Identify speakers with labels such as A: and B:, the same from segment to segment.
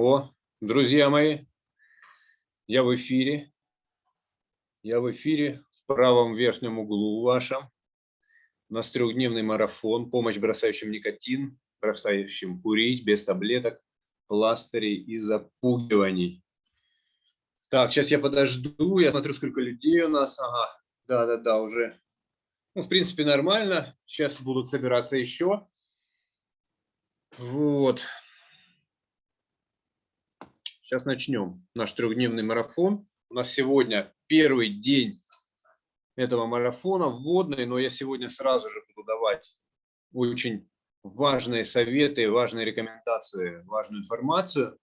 A: О, друзья мои, я в эфире. Я в эфире в правом верхнем углу вашем. У нас трехдневный марафон, помощь бросающим никотин, бросающим курить без таблеток, пластырей и запугиваний. Так, сейчас я подожду, я смотрю, сколько людей у нас. Ага, да-да-да, уже, ну, в принципе, нормально. Сейчас будут собираться еще. Вот. Сейчас начнем наш трехдневный марафон. У нас сегодня первый день этого марафона, вводный, но я сегодня сразу же буду давать очень важные советы, важные рекомендации, важную информацию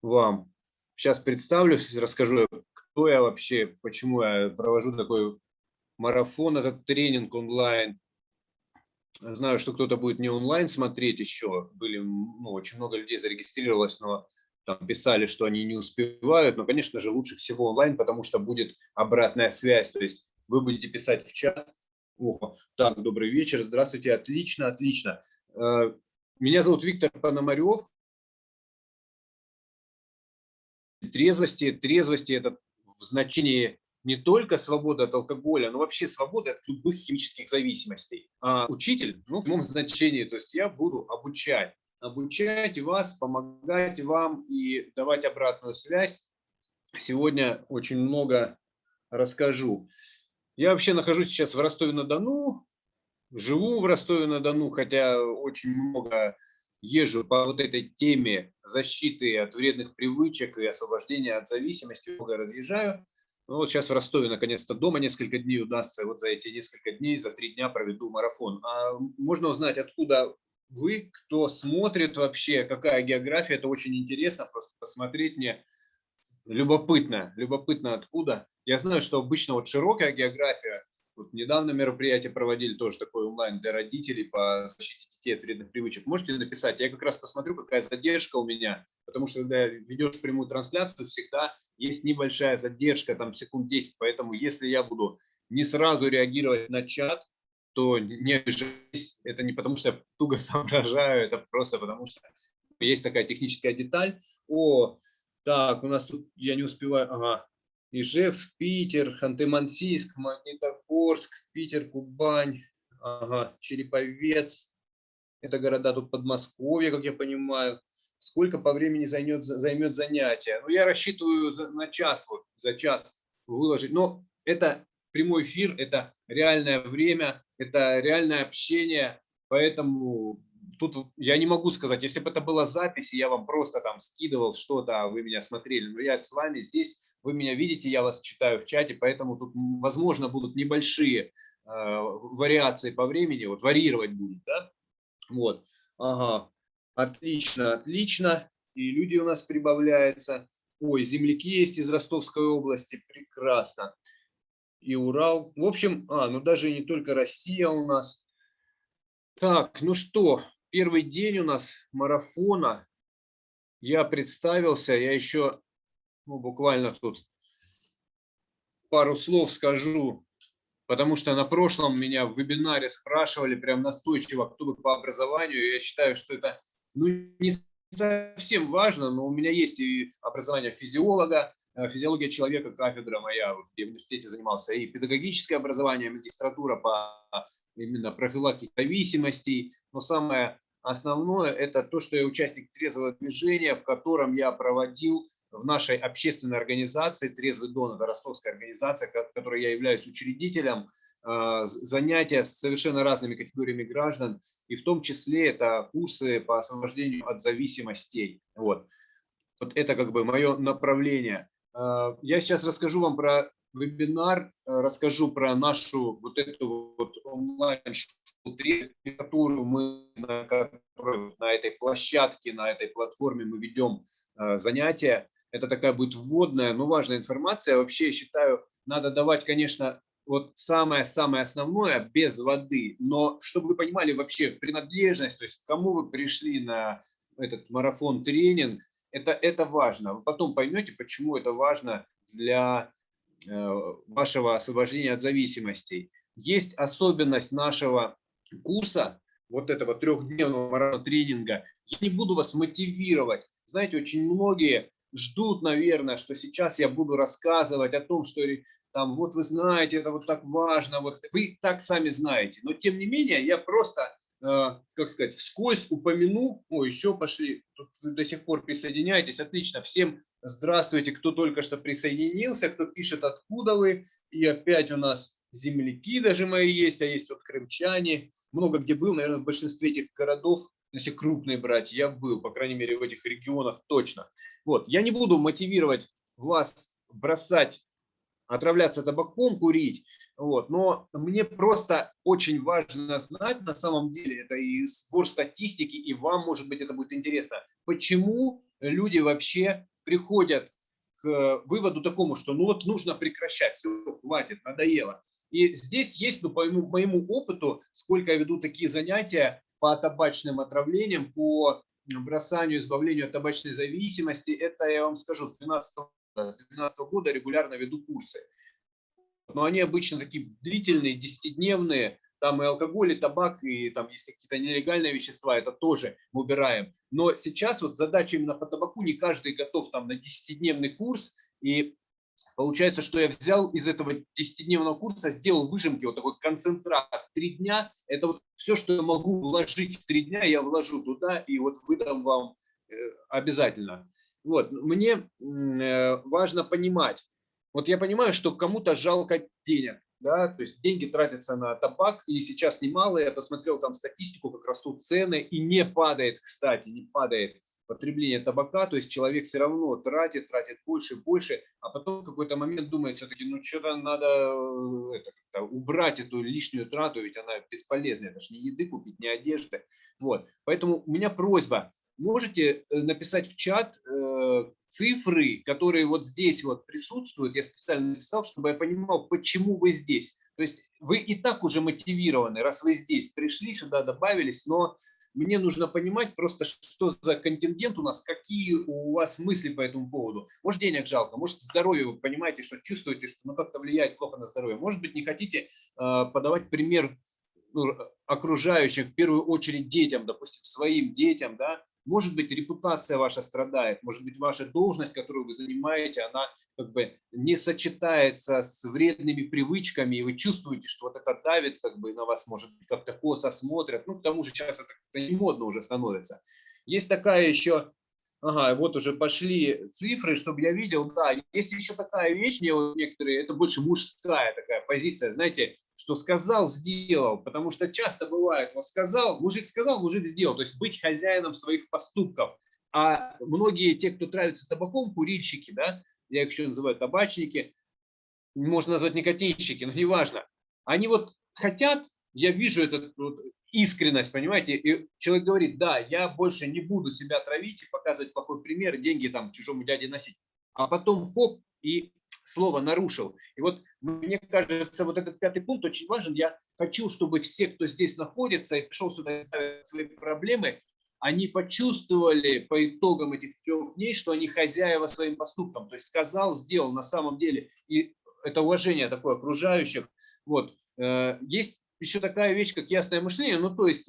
A: вам. Сейчас представлюсь, расскажу, кто я вообще, почему я провожу такой марафон, этот тренинг онлайн. Знаю, что кто-то будет не онлайн смотреть еще, были, ну, очень много людей зарегистрировалось, но там писали, что они не успевают, но, конечно же, лучше всего онлайн, потому что будет обратная связь, то есть вы будете писать в чат, О, так, добрый вечер, здравствуйте, отлично, отлично. Э, меня зовут Виктор Пономарев. Трезвости, трезвости – это в значении не только свобода от алкоголя, но вообще свобода от любых химических зависимостей. А учитель, ну, в прямом значении, то есть я буду обучать обучать вас, помогать вам и давать обратную связь. Сегодня очень много расскажу. Я вообще нахожусь сейчас в Ростове-на-Дону, живу в Ростове-на-Дону, хотя очень много езжу по вот этой теме защиты от вредных привычек и освобождения от зависимости, много разъезжаю. Ну, вот сейчас в Ростове наконец-то дома несколько дней удастся, вот за эти несколько дней, за три дня проведу марафон. А можно узнать, откуда вы, кто смотрит вообще, какая география, это очень интересно, просто посмотреть мне любопытно, любопытно откуда. Я знаю, что обычно вот широкая география, вот недавно мероприятие проводили тоже такое онлайн для родителей по защите детей от вредных привычек. Можете написать, я как раз посмотрю, какая задержка у меня, потому что когда ведешь прямую трансляцию, всегда есть небольшая задержка, там секунд 10, поэтому если я буду не сразу реагировать на чат, то не обижайтесь, это не потому, что я туго соображаю, это просто потому, что есть такая техническая деталь. О, так, у нас тут, я не успеваю, ага, Ижевск, Питер, Ханты-Мансийск, Магнитогорск, Питер, Кубань, ага, Череповец, это города тут Подмосковье, как я понимаю. Сколько по времени займет, займет занятие? Ну, я рассчитываю за, на час, вот, за час выложить, но это прямой эфир, это реальное время, это реальное общение, поэтому тут я не могу сказать, если бы это была запись, я вам просто там скидывал что-то, а вы меня смотрели, но я с вами здесь, вы меня видите, я вас читаю в чате, поэтому тут, возможно, будут небольшие э, вариации по времени, вот варьировать будет, да? Вот, ага, отлично, отлично, и люди у нас прибавляются. Ой, земляки есть из Ростовской области, прекрасно и Урал. В общем, а, ну даже не только Россия у нас. Так, ну что, первый день у нас марафона. Я представился, я еще ну, буквально тут пару слов скажу, потому что на прошлом меня в вебинаре спрашивали прям настойчиво, кто вы по образованию. Я считаю, что это ну, не совсем важно, но у меня есть и образование физиолога, физиология человека, кафедра моя, где в университете занимался, и педагогическое образование, магистратура по именно профилактике зависимостей. Но самое основное – это то, что я участник трезвого движения, в котором я проводил в нашей общественной организации «Трезвый Дон», это ростовская организация, которой я являюсь учредителем, э, занятия с совершенно разными категориями граждан, и в том числе это курсы по освобождению от зависимостей. Вот. Вот это как бы мое направление. Э, я сейчас расскажу вам про вебинар, э, расскажу про нашу вот эту вот онлайн-школу, которую мы на, на этой площадке, на этой платформе мы ведем э, занятия. Это такая будет вводная, но важная информация. Вообще, я считаю, надо давать, конечно, вот самое-самое основное без воды, но чтобы вы понимали вообще принадлежность, то есть к кому вы пришли на этот марафон-тренинг, это, это важно. Вы потом поймете, почему это важно для э, вашего освобождения от зависимостей. Есть особенность нашего курса, вот этого трехдневного тренинга, я не буду вас мотивировать. Знаете, очень многие ждут, наверное, что сейчас я буду рассказывать о том, что там, вот вы знаете, это вот так важно, вот вы так сами знаете. Но тем не менее, я просто, как сказать, вскользь упомяну, о, еще пошли, тут вы до сих пор присоединяетесь, отлично, всем здравствуйте, кто только что присоединился, кто пишет, откуда вы, и опять у нас земляки даже мои есть, а есть вот крымчане, много где был, наверное, в большинстве этих городов, если крупные брать, я был, по крайней мере, в этих регионах точно. Вот, я не буду мотивировать вас бросать, отравляться табаком, курить, вот, но мне просто очень важно знать, на самом деле, это и сбор статистики, и вам, может быть, это будет интересно, почему люди вообще приходят к выводу такому, что ну вот нужно прекращать, все, хватит, надоело. И здесь есть, ну, по моему, моему опыту, сколько я веду такие занятия по табачным отравлениям, по бросанию, избавлению от табачной зависимости, это я вам скажу, с 2012, с 2012 года регулярно веду курсы. Но они обычно такие длительные, десятидневные, там и алкоголь, и табак, и там, если какие-то нелегальные вещества, это тоже мы убираем. Но сейчас вот задача именно по табаку, не каждый готов там на десятидневный курс, и Получается, что я взял из этого 10-дневного курса, сделал выжимки, вот такой концентрат. Три дня – это вот все, что я могу вложить в три дня, я вложу туда и вот выдам вам э, обязательно. Вот, мне э, важно понимать, вот я понимаю, что кому-то жалко денег, да, то есть деньги тратятся на табак, и сейчас немало, я посмотрел там статистику, как растут цены, и не падает, кстати, не падает потребление табака, то есть человек все равно тратит, тратит больше и больше, а потом в какой-то момент думает все-таки, ну что-то надо э, это, убрать эту лишнюю трату, ведь она бесполезная, это же не еды купить, не одежды. Вот. Поэтому у меня просьба, можете э, написать в чат э, цифры, которые вот здесь вот присутствуют, я специально написал, чтобы я понимал, почему вы здесь. То есть вы и так уже мотивированы, раз вы здесь пришли сюда, добавились, но мне нужно понимать просто, что за контингент у нас, какие у вас мысли по этому поводу. Может, денег жалко, может, здоровье, вы понимаете, что чувствуете, что ну, как-то влияет плохо на здоровье. Может быть, не хотите э, подавать пример ну, окружающим, в первую очередь детям, допустим, своим детям, да, может быть, репутация ваша страдает, может быть, ваша должность, которую вы занимаете, она как бы не сочетается с вредными привычками, и вы чувствуете, что вот это давит как бы на вас, может быть, как-то косо смотрят. Ну, к тому же сейчас это не модно уже становится. Есть такая еще, ага, вот уже пошли цифры, чтобы я видел, да, есть еще такая вещь, мне вот некоторые, это больше мужская такая позиция, знаете, что сказал, сделал, потому что часто бывает, вот сказал, мужик сказал, мужик сделал, то есть быть хозяином своих поступков. А многие, те, кто травится табаком, курильщики, да, я их еще называю табачники, можно назвать никотинщики, но неважно, они вот хотят, я вижу эту вот искренность, понимаете, и человек говорит, да, я больше не буду себя травить и показывать плохой пример, деньги там чужому дяде носить. А потом хоп, и слово нарушил. И вот мне кажется, вот этот пятый пункт очень важен. Я хочу, чтобы все, кто здесь находится и пришел сюда ставить свои проблемы, они почувствовали по итогам этих трех дней, что они хозяева своим поступкам. То есть сказал, сделал на самом деле. И это уважение такое окружающих. Вот. Э, есть еще такая вещь, как ясное мышление. Ну, то есть,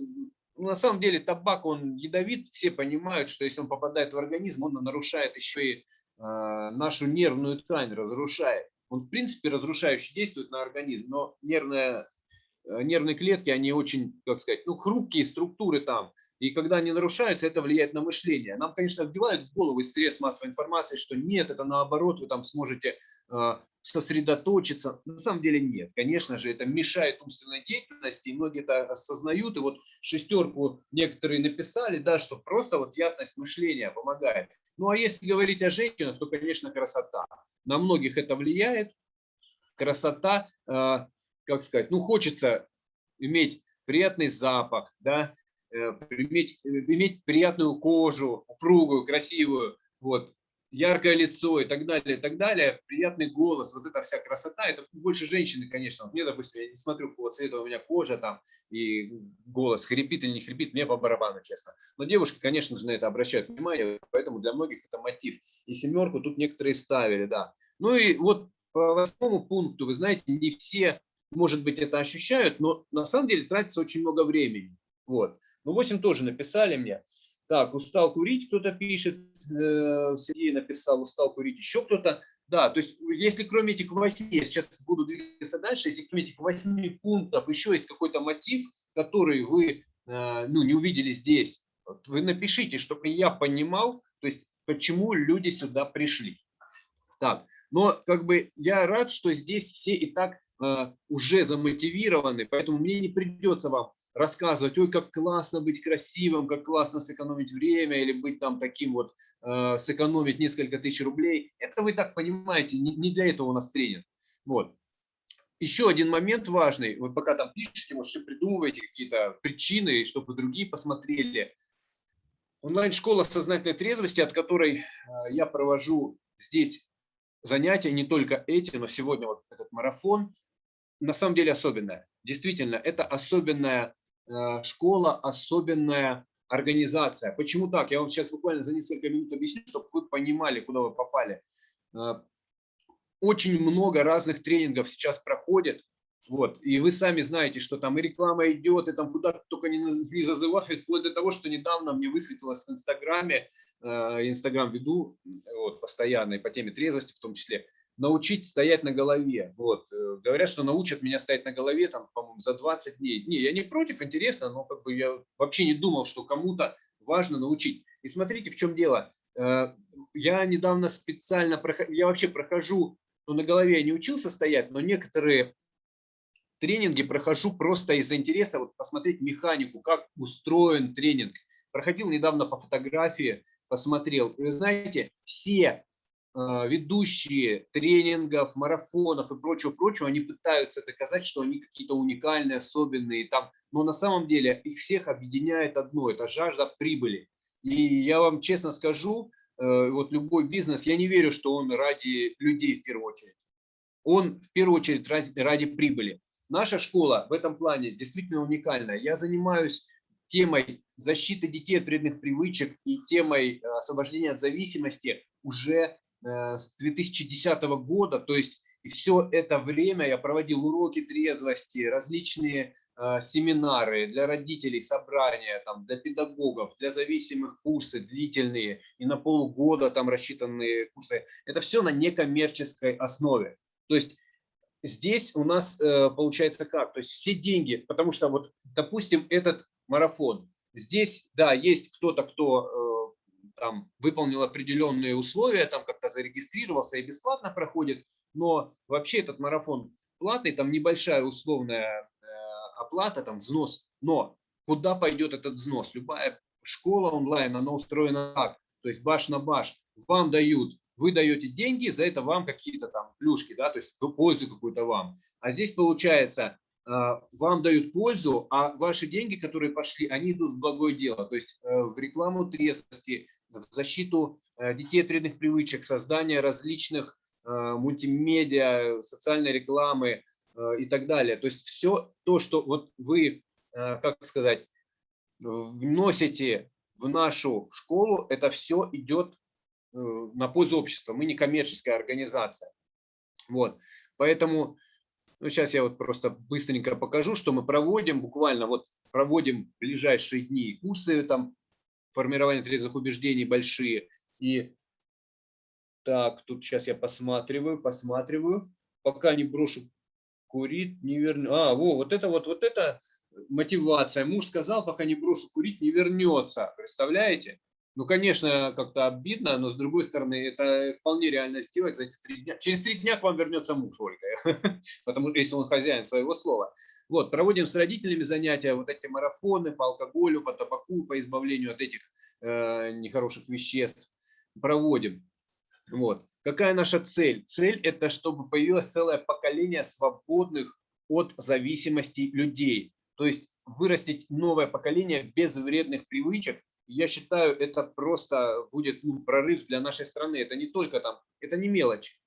A: ну, на самом деле табак, он ядовит. Все понимают, что если он попадает в организм, он нарушает еще и нашу нервную ткань разрушает. Он, в принципе, разрушающе действует на организм, но нервные, э, нервные клетки, они очень, как сказать, ну, хрупкие структуры там. И когда они нарушаются, это влияет на мышление. Нам, конечно, вбивают в голову из средств массовой информации, что нет, это наоборот, вы там сможете э, сосредоточиться. На самом деле нет. Конечно же, это мешает умственной деятельности, и многие это осознают. И вот шестерку некоторые написали, да, что просто вот ясность мышления помогает. Ну а если говорить о женщинах, то, конечно, красота. На многих это влияет. Красота, э, как сказать, ну хочется иметь приятный запах, да, э, иметь, э, иметь приятную кожу, упругую, красивую, вот, яркое лицо и так далее, и так далее, приятный голос, вот эта вся красота, это больше женщины, конечно. Вот мне, допустим, я не смотрю, какого цвета у меня кожа там, и голос хрипит или не хрипит, мне по барабану, честно. Но девушки, конечно же, на это обращают внимание, поэтому для многих это мотив. И семерку тут некоторые ставили, да. Ну и вот по восьмому пункту, вы знаете, не все, может быть, это ощущают, но на самом деле тратится очень много времени. Вот. Ну, 8 тоже написали мне. Так, устал курить, кто-то пишет, э, Сергей написал, устал курить, еще кто-то. Да, то есть если кроме этих восьми, я сейчас буду двигаться дальше, если кроме этих восьми пунктов еще есть какой-то мотив, который вы э, ну, не увидели здесь, вы напишите, чтобы я понимал, то есть почему люди сюда пришли. Так, но как бы я рад, что здесь все и так э, уже замотивированы, поэтому мне не придется вам рассказывать, ой, как классно быть красивым, как классно сэкономить время или быть там таким вот, э, сэкономить несколько тысяч рублей. Это вы так понимаете, не, не для этого у нас тренинг. Вот. Еще один момент важный, вы пока там пишете, может, придумываете какие-то причины, чтобы другие посмотрели. Онлайн-школа сознательной трезвости, от которой э, я провожу здесь занятия, не только эти, но сегодня вот этот марафон, на самом деле особенная. Действительно, это особенная школа особенная организация. Почему так? Я вам сейчас буквально за несколько минут объясню, чтобы вы понимали, куда вы попали. Э, очень много разных тренингов сейчас проходит. Вот, и вы сами знаете, что там и реклама идет, и там куда только не, не зазывают, вплоть до того, что недавно мне высветилось в Инстаграме, э, Инстаграм веду вот, постоянно, и по теме трезвости в том числе, научить стоять на голове. Вот. Э, говорят, что научат меня стоять на голове, там, по-моему, за 20 дней. Не, я не против, интересно, но как бы я вообще не думал, что кому-то важно научить. И смотрите, в чем дело. Э, я недавно специально, я вообще прохожу, ну, на голове я не учился стоять, но некоторые тренинги прохожу просто из-за интереса вот посмотреть механику, как устроен тренинг. Проходил недавно по фотографии, посмотрел. И знаете, все ведущие тренингов, марафонов и прочего-прочего, они пытаются доказать, что они какие-то уникальные, особенные, там, но на самом деле их всех объединяет одно – это жажда прибыли. И я вам честно скажу, э, вот любой бизнес, я не верю, что он ради людей в первую очередь. Он в первую очередь ради прибыли. Наша школа в этом плане действительно уникальная. Я занимаюсь темой защиты детей от вредных привычек и темой э, освобождения от зависимости уже с 2010 года, то есть все это время я проводил уроки трезвости, различные э, семинары для родителей, собрания там, для педагогов, для зависимых курсы длительные и на полгода там рассчитанные курсы. Это все на некоммерческой основе. То есть здесь у нас э, получается как? То есть все деньги, потому что вот, допустим, этот марафон, здесь, да, есть кто-то, кто там, выполнил определенные условия, там как-то зарегистрировался и бесплатно проходит, но вообще этот марафон платный, там небольшая условная э, оплата, там взнос, но куда пойдет этот взнос? Любая школа онлайн, она устроена так, то есть баш на баш, вам дают, вы даете деньги, за это вам какие-то там плюшки, да, то есть пользу какую-то вам. А здесь получается, вам дают пользу, а ваши деньги, которые пошли, они идут в благое дело, то есть э, в рекламу трезвости, в защиту э, детей от вредных привычек, создание различных э, мультимедиа, социальной рекламы и так далее. То есть все то, что вот вы, как сказать, вносите в нашу школу, это все идет на пользу общества. Мы не коммерческая организация. Вот. Поэтому ну, сейчас я вот просто быстренько покажу, что мы проводим. Буквально вот проводим ближайшие дни курсы там формирования трезвых убеждений большие. И так, тут сейчас я посматриваю, посматриваю. Пока не брошу курить, не верну. А, во, вот это вот, вот это мотивация. Муж сказал, пока не брошу курить, не вернется. Представляете? Ну, конечно, как-то обидно, но с другой стороны, это вполне реально сделать за эти три дня. Через три дня к вам вернется муж, Ольга, потому что если он хозяин своего слова. Вот, проводим с родителями занятия, вот эти марафоны по алкоголю, по табаку, по избавлению от этих э, нехороших веществ. Проводим. Вот. Какая наша цель? Цель – это чтобы появилось целое поколение свободных от зависимости людей. То есть вырастить новое поколение без вредных привычек, я считаю, это просто будет ну, прорыв для нашей страны. Это не только там, это не мелочь.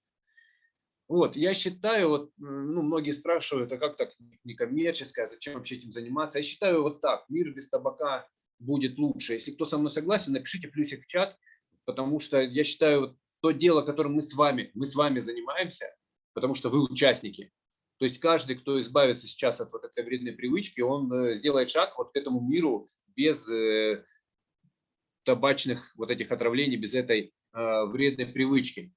A: Вот, я считаю, вот, ну, многие спрашивают, а как так некоммерческое, зачем вообще этим заниматься? Я считаю вот так, мир без табака будет лучше. Если кто со мной согласен, напишите плюсик в чат, потому что я считаю, вот, то дело, которым мы с вами, мы с вами занимаемся, потому что вы участники, То есть каждый, кто избавится сейчас от вот этой вредной привычки, он э, сделает шаг вот к этому миру без э, табачных вот этих отравлений, без этой э, вредной привычки.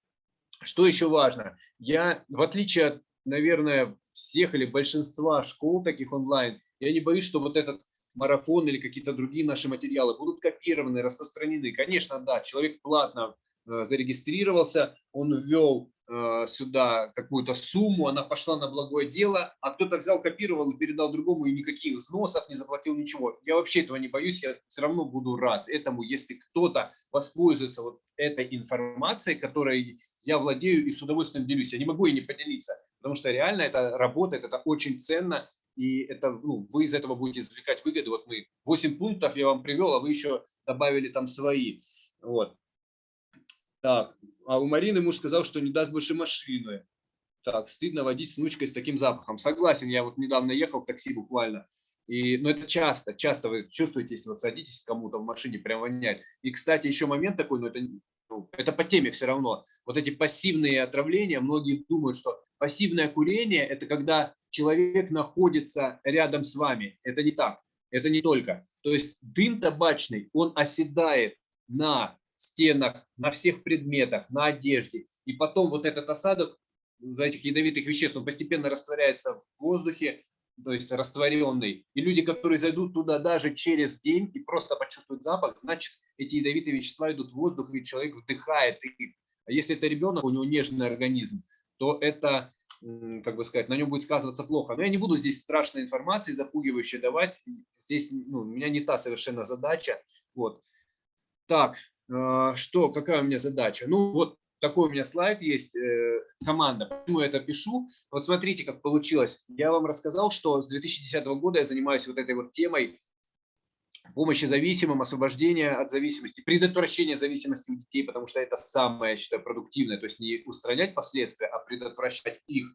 A: Что еще важно? Я, в отличие от, наверное, всех или большинства школ таких онлайн, я не боюсь, что вот этот марафон или какие-то другие наши материалы будут копированы, распространены. Конечно, да, человек платно зарегистрировался, он ввел э, сюда какую-то сумму, она пошла на благое дело, а кто-то взял, копировал и передал другому, и никаких взносов не заплатил ничего. Я вообще этого не боюсь, я все равно буду рад этому, если кто-то воспользуется вот этой информацией, которой я владею и с удовольствием делюсь. Я не могу и не поделиться, потому что реально это работает, это очень ценно, и это, ну, вы из этого будете извлекать выгоду. Вот мы 8 пунктов я вам привел, а вы еще добавили там свои. Вот. Так, а у Марины муж сказал, что не даст больше машины. Так, стыдно водить с внучкой с таким запахом. Согласен, я вот недавно ехал в такси буквально. И, но ну, это часто, часто вы чувствуете, если вот садитесь кому-то в машине, прям воняет. И, кстати, еще момент такой, но это, ну, это по теме все равно. Вот эти пассивные отравления, многие думают, что пассивное курение – это когда человек находится рядом с вами. Это не так, это не только. То есть дым табачный, он оседает на стенах, на всех предметах, на одежде. И потом вот этот осадок этих ядовитых веществ, он постепенно растворяется в воздухе, то есть растворенный. И люди, которые зайдут туда даже через день и просто почувствуют запах, значит, эти ядовитые вещества идут в воздух, и человек вдыхает их. А если это ребенок, у него нежный организм, то это, как бы сказать, на нем будет сказываться плохо. Но я не буду здесь страшной информации, запугивающей давать. Здесь ну, у меня не та совершенно задача. Вот. Так, что, какая у меня задача? Ну, вот такой у меня слайд есть, э, команда. Почему я это пишу? Вот смотрите, как получилось. Я вам рассказал, что с 2010 года я занимаюсь вот этой вот темой помощи зависимым, освобождения от зависимости, предотвращения зависимости у детей, потому что это самое, я считаю, продуктивное. То есть не устранять последствия, а предотвращать их.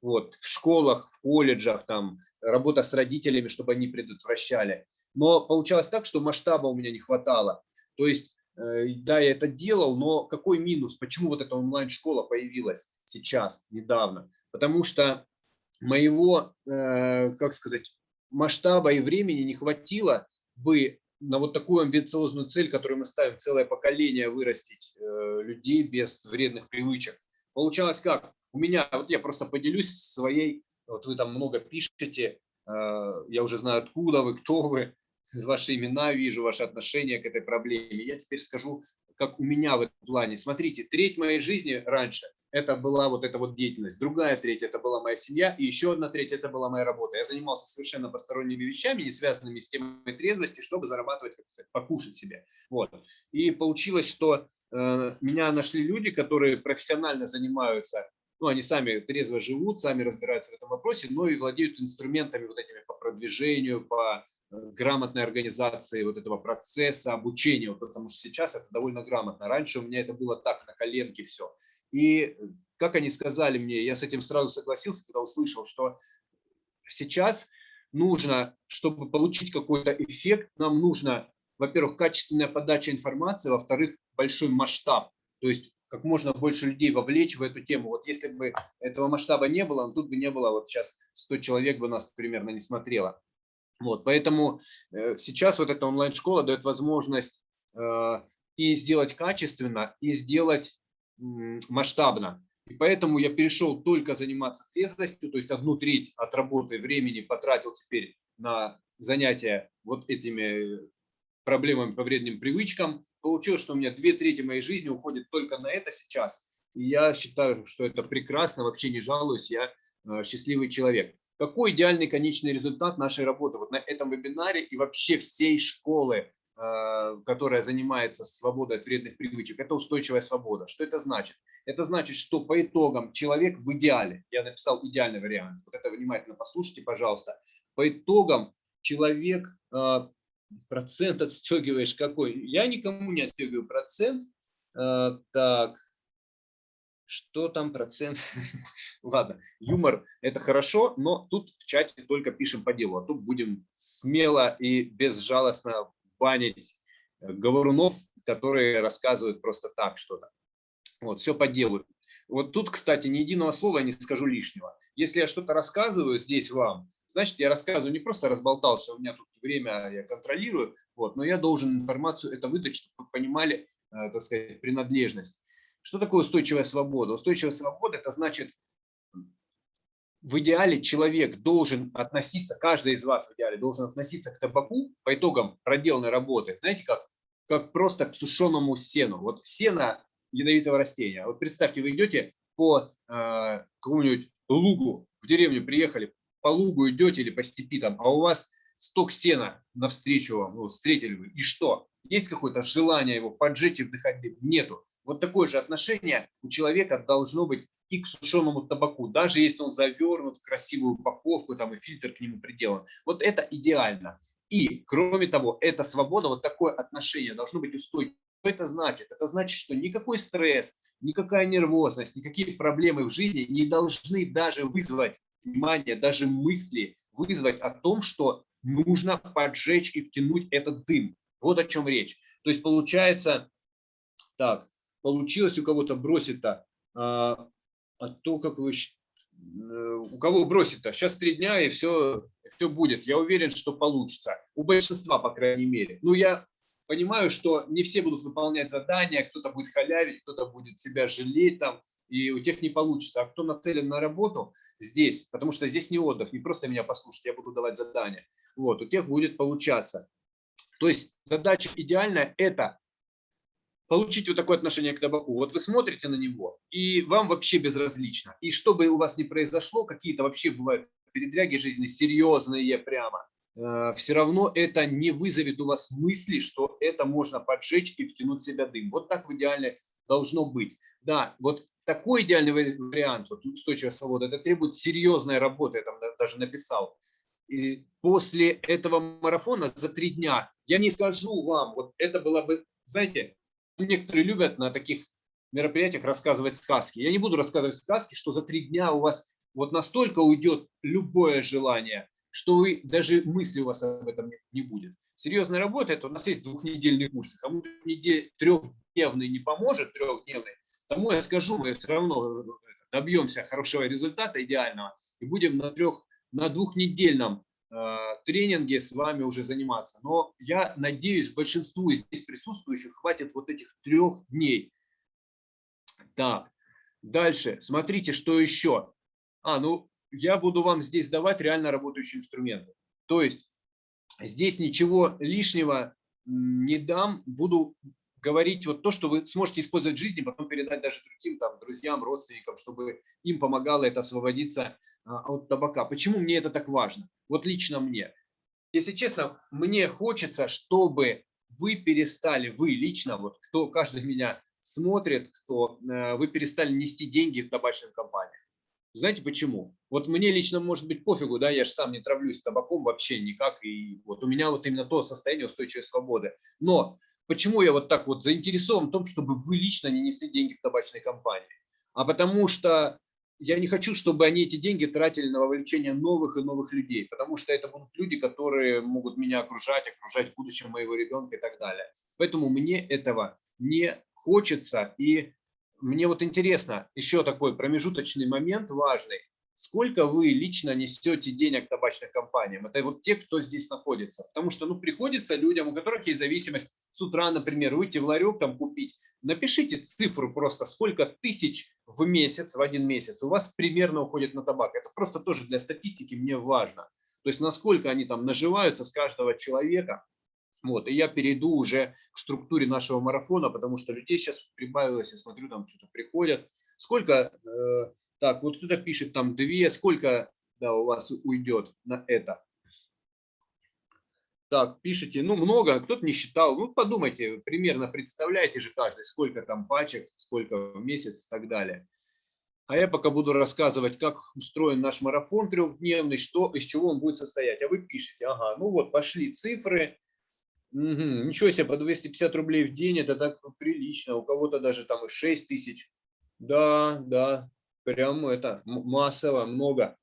A: Вот, в школах, в колледжах, там, работа с родителями, чтобы они предотвращали. Но получалось так, что масштаба у меня не хватало. То есть да, я это делал, но какой минус? Почему вот эта онлайн-школа появилась сейчас, недавно? Потому что моего, э, как сказать, масштаба и времени не хватило бы на вот такую амбициозную цель, которую мы ставим, целое поколение вырастить э, людей без вредных привычек. Получалось как? У меня, вот я просто поделюсь своей, вот вы там много пишете, я уже знаю, откуда вы, кто вы, ваши имена вижу, ваше отношение к этой проблеме. Я теперь скажу, как у меня в этом плане. Смотрите, треть моей жизни раньше это была вот эта вот деятельность, другая треть это была моя семья, и еще одна треть это была моя работа. Я занимался совершенно посторонними вещами, не связанными с темой трезвости, чтобы зарабатывать, как сказать, покушать себе. Вот. И получилось, что э, меня нашли люди, которые профессионально занимаются ну, они сами трезво живут, сами разбираются в этом вопросе, но и владеют инструментами вот этими по продвижению, по грамотной организации вот этого процесса обучения, потому что сейчас это довольно грамотно. Раньше у меня это было так, на коленке все. И как они сказали мне, я с этим сразу согласился, когда услышал, что сейчас нужно, чтобы получить какой-то эффект, нам нужно, во-первых, качественная подача информации, во-вторых, большой масштаб. То есть как можно больше людей вовлечь в эту тему. Вот если бы этого масштаба не было, тут бы не было, вот сейчас 100 человек бы нас примерно не смотрело. Вот, поэтому э, сейчас вот эта онлайн-школа дает возможность э, и сделать качественно, и сделать масштабно. И поэтому я перешел только заниматься трезвостью, то есть одну треть от работы времени потратил теперь на занятия вот этими проблемами по вредным привычкам. Получилось, что у меня две трети моей жизни уходит только на это сейчас. И я считаю, что это прекрасно, вообще не жалуюсь, я э, счастливый человек. Какой идеальный конечный результат нашей работы вот на этом вебинаре и вообще всей школы, э, которая занимается свободой от вредных привычек, это устойчивая свобода. Что это значит? Это значит, что по итогам человек в идеале, я написал идеальный вариант, вот это внимательно послушайте, пожалуйста, по итогам человек, э, процент отстегиваешь какой? Я никому не отстегиваю процент. Э, так, что там процент? Ладно, юмор – это хорошо, но тут в чате только пишем по делу, а тут будем смело и безжалостно банить э, говорунов, которые рассказывают просто так что-то. Вот, все по делу. Вот тут, кстати, ни единого слова я не скажу лишнего. Если я что-то рассказываю здесь вам, значит, я рассказываю не просто разболтался, у меня тут время, я контролирую, вот, но я должен информацию это выдать, чтобы вы понимали, э, так сказать, принадлежность. Что такое устойчивая свобода? Устойчивая свобода – это значит, в идеале человек должен относиться, каждый из вас в идеале должен относиться к табаку по итогам проделанной работы, знаете как? Как просто к сушеному сену. Вот сено ядовитого растения. Вот представьте, вы идете по э, какому-нибудь лугу, в деревню приехали, по лугу идете или по степи там, а у вас сток сена навстречу вам, ну, встретили вы, и что? Есть какое-то желание его поджечь и вдыхать дым? Нету. Вот такое же отношение у человека должно быть и к сушеному табаку, даже если он завернут в красивую упаковку, там и фильтр к нему приделан. Вот это идеально. И, кроме того, эта свобода, вот такое отношение должно быть устойчивым. Что это значит? Это значит, что никакой стресс, никакая нервозность, никакие проблемы в жизни не должны даже вызвать внимание, даже мысли вызвать о том, что нужно поджечь и втянуть этот дым. Вот о чем речь. То есть получается, так, получилось у кого-то бросить-то, а, а то, как вы, э, у кого бросит-то, сейчас три дня и все, все будет. Я уверен, что получится. У большинства, по крайней мере. Ну, я понимаю, что не все будут выполнять задания, кто-то будет халявить, кто-то будет себя жалеть там, и у тех не получится. А кто нацелен на работу здесь, потому что здесь не отдых, не просто меня послушать, я буду давать задания, вот, у тех будет получаться. То есть задача идеальная – это получить вот такое отношение к табаку. Вот вы смотрите на него, и вам вообще безразлично. И что бы у вас ни произошло, какие-то вообще бывают передряги жизни серьезные прямо, э, все равно это не вызовет у вас мысли, что это можно поджечь и втянуть в себя дым. Вот так в идеале должно быть. Да, вот такой идеальный вариант, вот устойчивая свобода, это требует серьезной работы, я там даже написал. И после этого марафона за три дня я не скажу вам, вот это было бы, знаете, некоторые любят на таких мероприятиях рассказывать сказки. Я не буду рассказывать сказки, что за три дня у вас вот настолько уйдет любое желание, что вы даже мысли у вас об этом не будет. Серьезная работа, это у нас есть двухнедельный курс. Кому недель, трехдневный не поможет, трехдневный, тому я скажу, мы все равно добьемся хорошего результата, идеального, и будем на, трех, на двухнедельном э, тренинге с вами уже заниматься. Но я надеюсь, большинству здесь присутствующих хватит вот этих трех дней. Так, дальше, смотрите, что еще. А, ну, я буду вам здесь давать реально работающие инструменты. То есть здесь ничего лишнего не дам, буду говорить вот то, что вы сможете использовать в жизни, потом передать даже другим там, друзьям, родственникам, чтобы им помогало это освободиться а, от табака. Почему мне это так важно? Вот лично мне. Если честно, мне хочется, чтобы вы перестали, вы лично, вот кто каждый меня смотрит, кто э, вы перестали нести деньги в табачным компаниям. Знаете почему? Вот мне лично может быть пофигу, да, я же сам не травлюсь табаком вообще никак, и вот у меня вот именно то состояние устойчивой свободы. Но Почему я вот так вот заинтересован в том, чтобы вы лично не несли деньги в табачной компании? А потому что я не хочу, чтобы они эти деньги тратили на вовлечение новых и новых людей, потому что это будут люди, которые могут меня окружать, окружать в будущем моего ребенка и так далее. Поэтому мне этого не хочется. И мне вот интересно, еще такой промежуточный момент важный сколько вы лично несете денег табачным компаниям. Это вот те, кто здесь находится. Потому что ну, приходится людям, у которых есть зависимость, с утра, например, выйти в ларек там купить. Напишите цифру просто, сколько тысяч в месяц, в один месяц у вас примерно уходит на табак. Это просто тоже для статистики мне важно. То есть насколько они там наживаются с каждого человека. Вот, и я перейду уже к структуре нашего марафона, потому что людей сейчас прибавилось, я смотрю, там что-то приходят. Сколько э, так, вот кто-то пишет там две, сколько да, у вас уйдет на это? Так, пишите, ну много, кто-то не считал. Ну подумайте, примерно представляете же каждый, сколько там пачек, сколько в месяц и так далее. А я пока буду рассказывать, как устроен наш марафон трехдневный, что, из чего он будет состоять. А вы пишете, ага, ну вот пошли цифры. Угу, ничего себе, по 250 рублей в день, это так прилично. У кого-то даже там и 6 тысяч. Да, да, Прям это массово, много.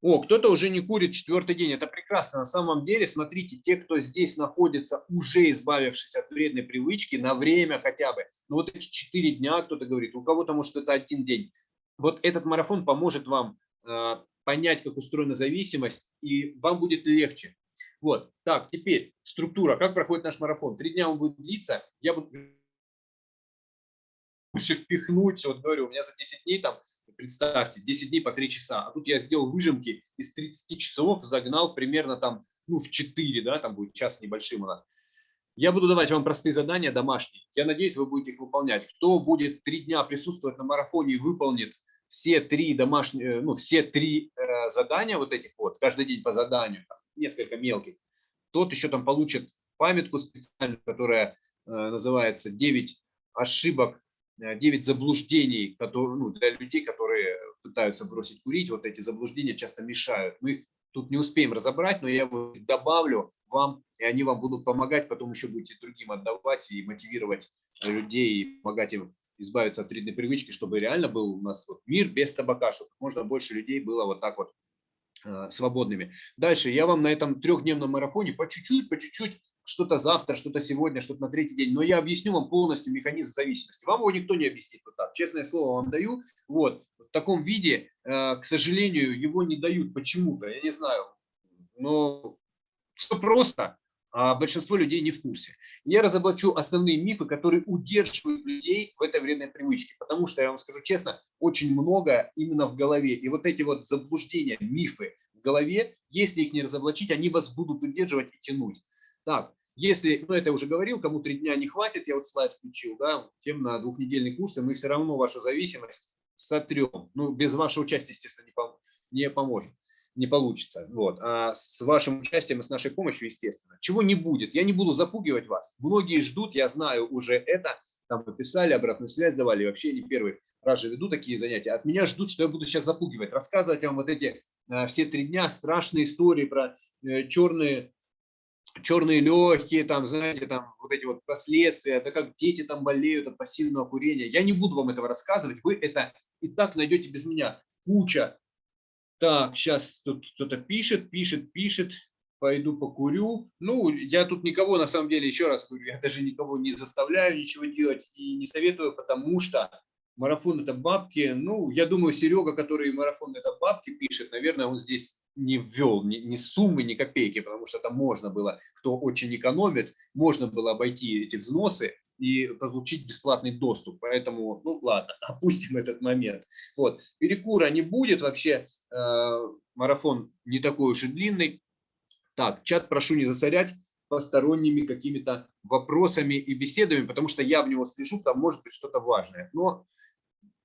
A: О, кто-то уже не курит четвертый день. Это прекрасно. На самом деле, смотрите, те, кто здесь находится, уже избавившись от вредной привычки, на время хотя бы. Ну вот эти четыре дня, кто-то говорит, у кого-то может это один день. Вот этот марафон поможет вам понять, как устроена зависимость, и вам будет легче. Вот, так, теперь структура, как проходит наш марафон. Три дня он будет длиться, я буду впихнуть, вот говорю, у меня за 10 дней там, представьте, 10 дней по 3 часа, а тут я сделал выжимки из 30 часов, загнал примерно там, ну, в 4, да, там будет час небольшим у нас. Я буду давать вам простые задания домашние. Я надеюсь, вы будете их выполнять. Кто будет три дня присутствовать на марафоне и выполнит все три домашние, ну, все три э, задания вот этих вот, каждый день по заданию, несколько мелких, тот еще там получит памятку специальную, которая э, называется 9 ошибок 9 э, заблуждений которые, ну, для людей, которые пытаются бросить курить. Вот эти заблуждения часто мешают. Мы их тут не успеем разобрать, но я их добавлю вам, и они вам будут помогать. Потом еще будете другим отдавать и мотивировать людей, и помогать им избавиться от вредной привычки, чтобы реально был у нас вот мир без табака, чтобы можно больше людей было вот так вот э, свободными. Дальше я вам на этом трехдневном марафоне по чуть-чуть, по чуть-чуть что-то завтра, что-то сегодня, что-то на третий день, но я объясню вам полностью механизм зависимости. Вам его никто не объяснит вот так, честное слово вам даю. Вот, в таком виде, э, к сожалению, его не дают почему-то, я не знаю, но все просто, а большинство людей не в курсе. Я разоблачу основные мифы, которые удерживают людей в этой вредной привычке, потому что, я вам скажу честно, очень много именно в голове. И вот эти вот заблуждения, мифы в голове, если их не разоблачить, они вас будут удерживать и тянуть. Так, если, ну это я уже говорил, кому три дня не хватит, я вот слайд включил, да, тем на двухнедельный курс, и мы все равно вашу зависимость сотрем. Ну, без вашего участия, естественно, не, пом не поможет, не получится. Вот. А с вашим участием и с нашей помощью, естественно. Чего не будет, я не буду запугивать вас. Многие ждут, я знаю уже это, там написали, обратную связь давали, вообще не первый раз же веду такие занятия. От меня ждут, что я буду сейчас запугивать, рассказывать вам вот эти э, все три дня страшные истории про э, черные черные легкие, там, знаете, там вот эти вот последствия, да как дети там болеют от пассивного курения. Я не буду вам этого рассказывать, вы это и так найдете без меня. Куча. Так, сейчас тут кто-то пишет, пишет, пишет, пойду покурю. Ну, я тут никого, на самом деле, еще раз говорю, я даже никого не заставляю ничего делать и не советую, потому что марафон это бабки. Ну, я думаю, Серега, который марафон это бабки пишет, наверное, он здесь не ввел ни, ни суммы, ни копейки, потому что там можно было, кто очень экономит, можно было обойти эти взносы и получить бесплатный доступ. Поэтому, ну ладно, опустим этот момент. Вот. Перекура не будет, вообще э, марафон не такой уж и длинный. Так, чат прошу не засорять посторонними какими-то вопросами и беседами, потому что я в него слежу, там может быть что-то важное. Но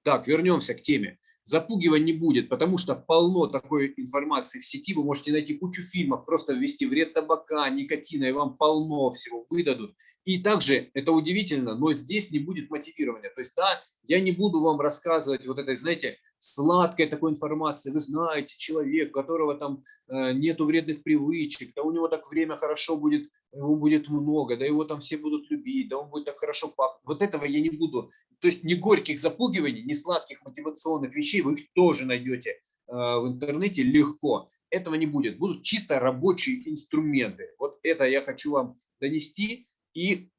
A: так, вернемся к теме. Запугивать не будет, потому что полно такой информации в сети. Вы можете найти кучу фильмов, просто ввести вред табака, никотина, и вам полно всего выдадут. И также, это удивительно, но здесь не будет мотивирования. То есть, да, я не буду вам рассказывать вот этой, знаете, сладкой такой информации. Вы знаете, человек, у которого там э, нету вредных привычек, да у него так время хорошо будет, его будет много, да его там все будут любить, да он будет так хорошо пахнуть. Вот этого я не буду. То есть, ни горьких запугиваний, ни сладких мотивационных вещей вы их тоже найдете э, в интернете легко. Этого не будет. Будут чисто рабочие инструменты. Вот это я хочу вам донести. И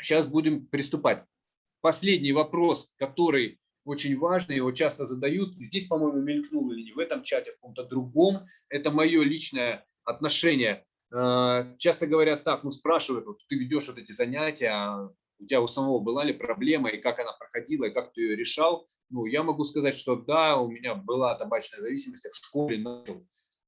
A: сейчас будем приступать. Последний вопрос, который очень важный, его часто задают. Здесь, по-моему, мелькнул или не в этом чате, в каком-то другом. Это мое личное отношение. Э, часто говорят так, ну спрашивают, вот ты ведешь вот эти занятия, а у тебя у самого была ли проблема, и как она проходила, и как ты ее решал. Ну, я могу сказать, что да, у меня была табачная зависимость, я в школе начал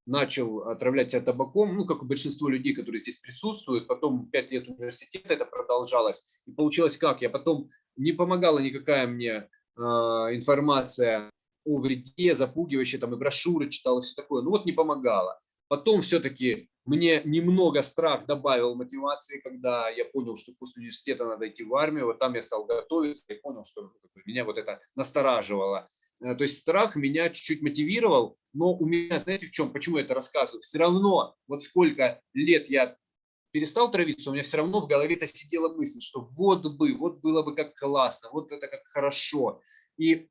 A: начал отравлять себя табаком, ну, как и большинство людей, которые здесь присутствуют. Потом пять лет университета это продолжалось. И получилось как? Я потом не помогала никакая мне э, информация о вреде, запугивающая, там и брошюры читала, все такое. Ну вот не помогала. Потом все-таки мне немного страх добавил мотивации, когда я понял, что после университета надо идти в армию. Вот там я стал готовиться и понял, что меня вот это настораживало. Э, то есть страх меня чуть-чуть мотивировал, но у меня, знаете, в чем, почему я это рассказываю? Все равно, вот сколько лет я перестал травиться, у меня все равно в голове-то сидела мысль, что вот бы, вот было бы как классно, вот это как хорошо. И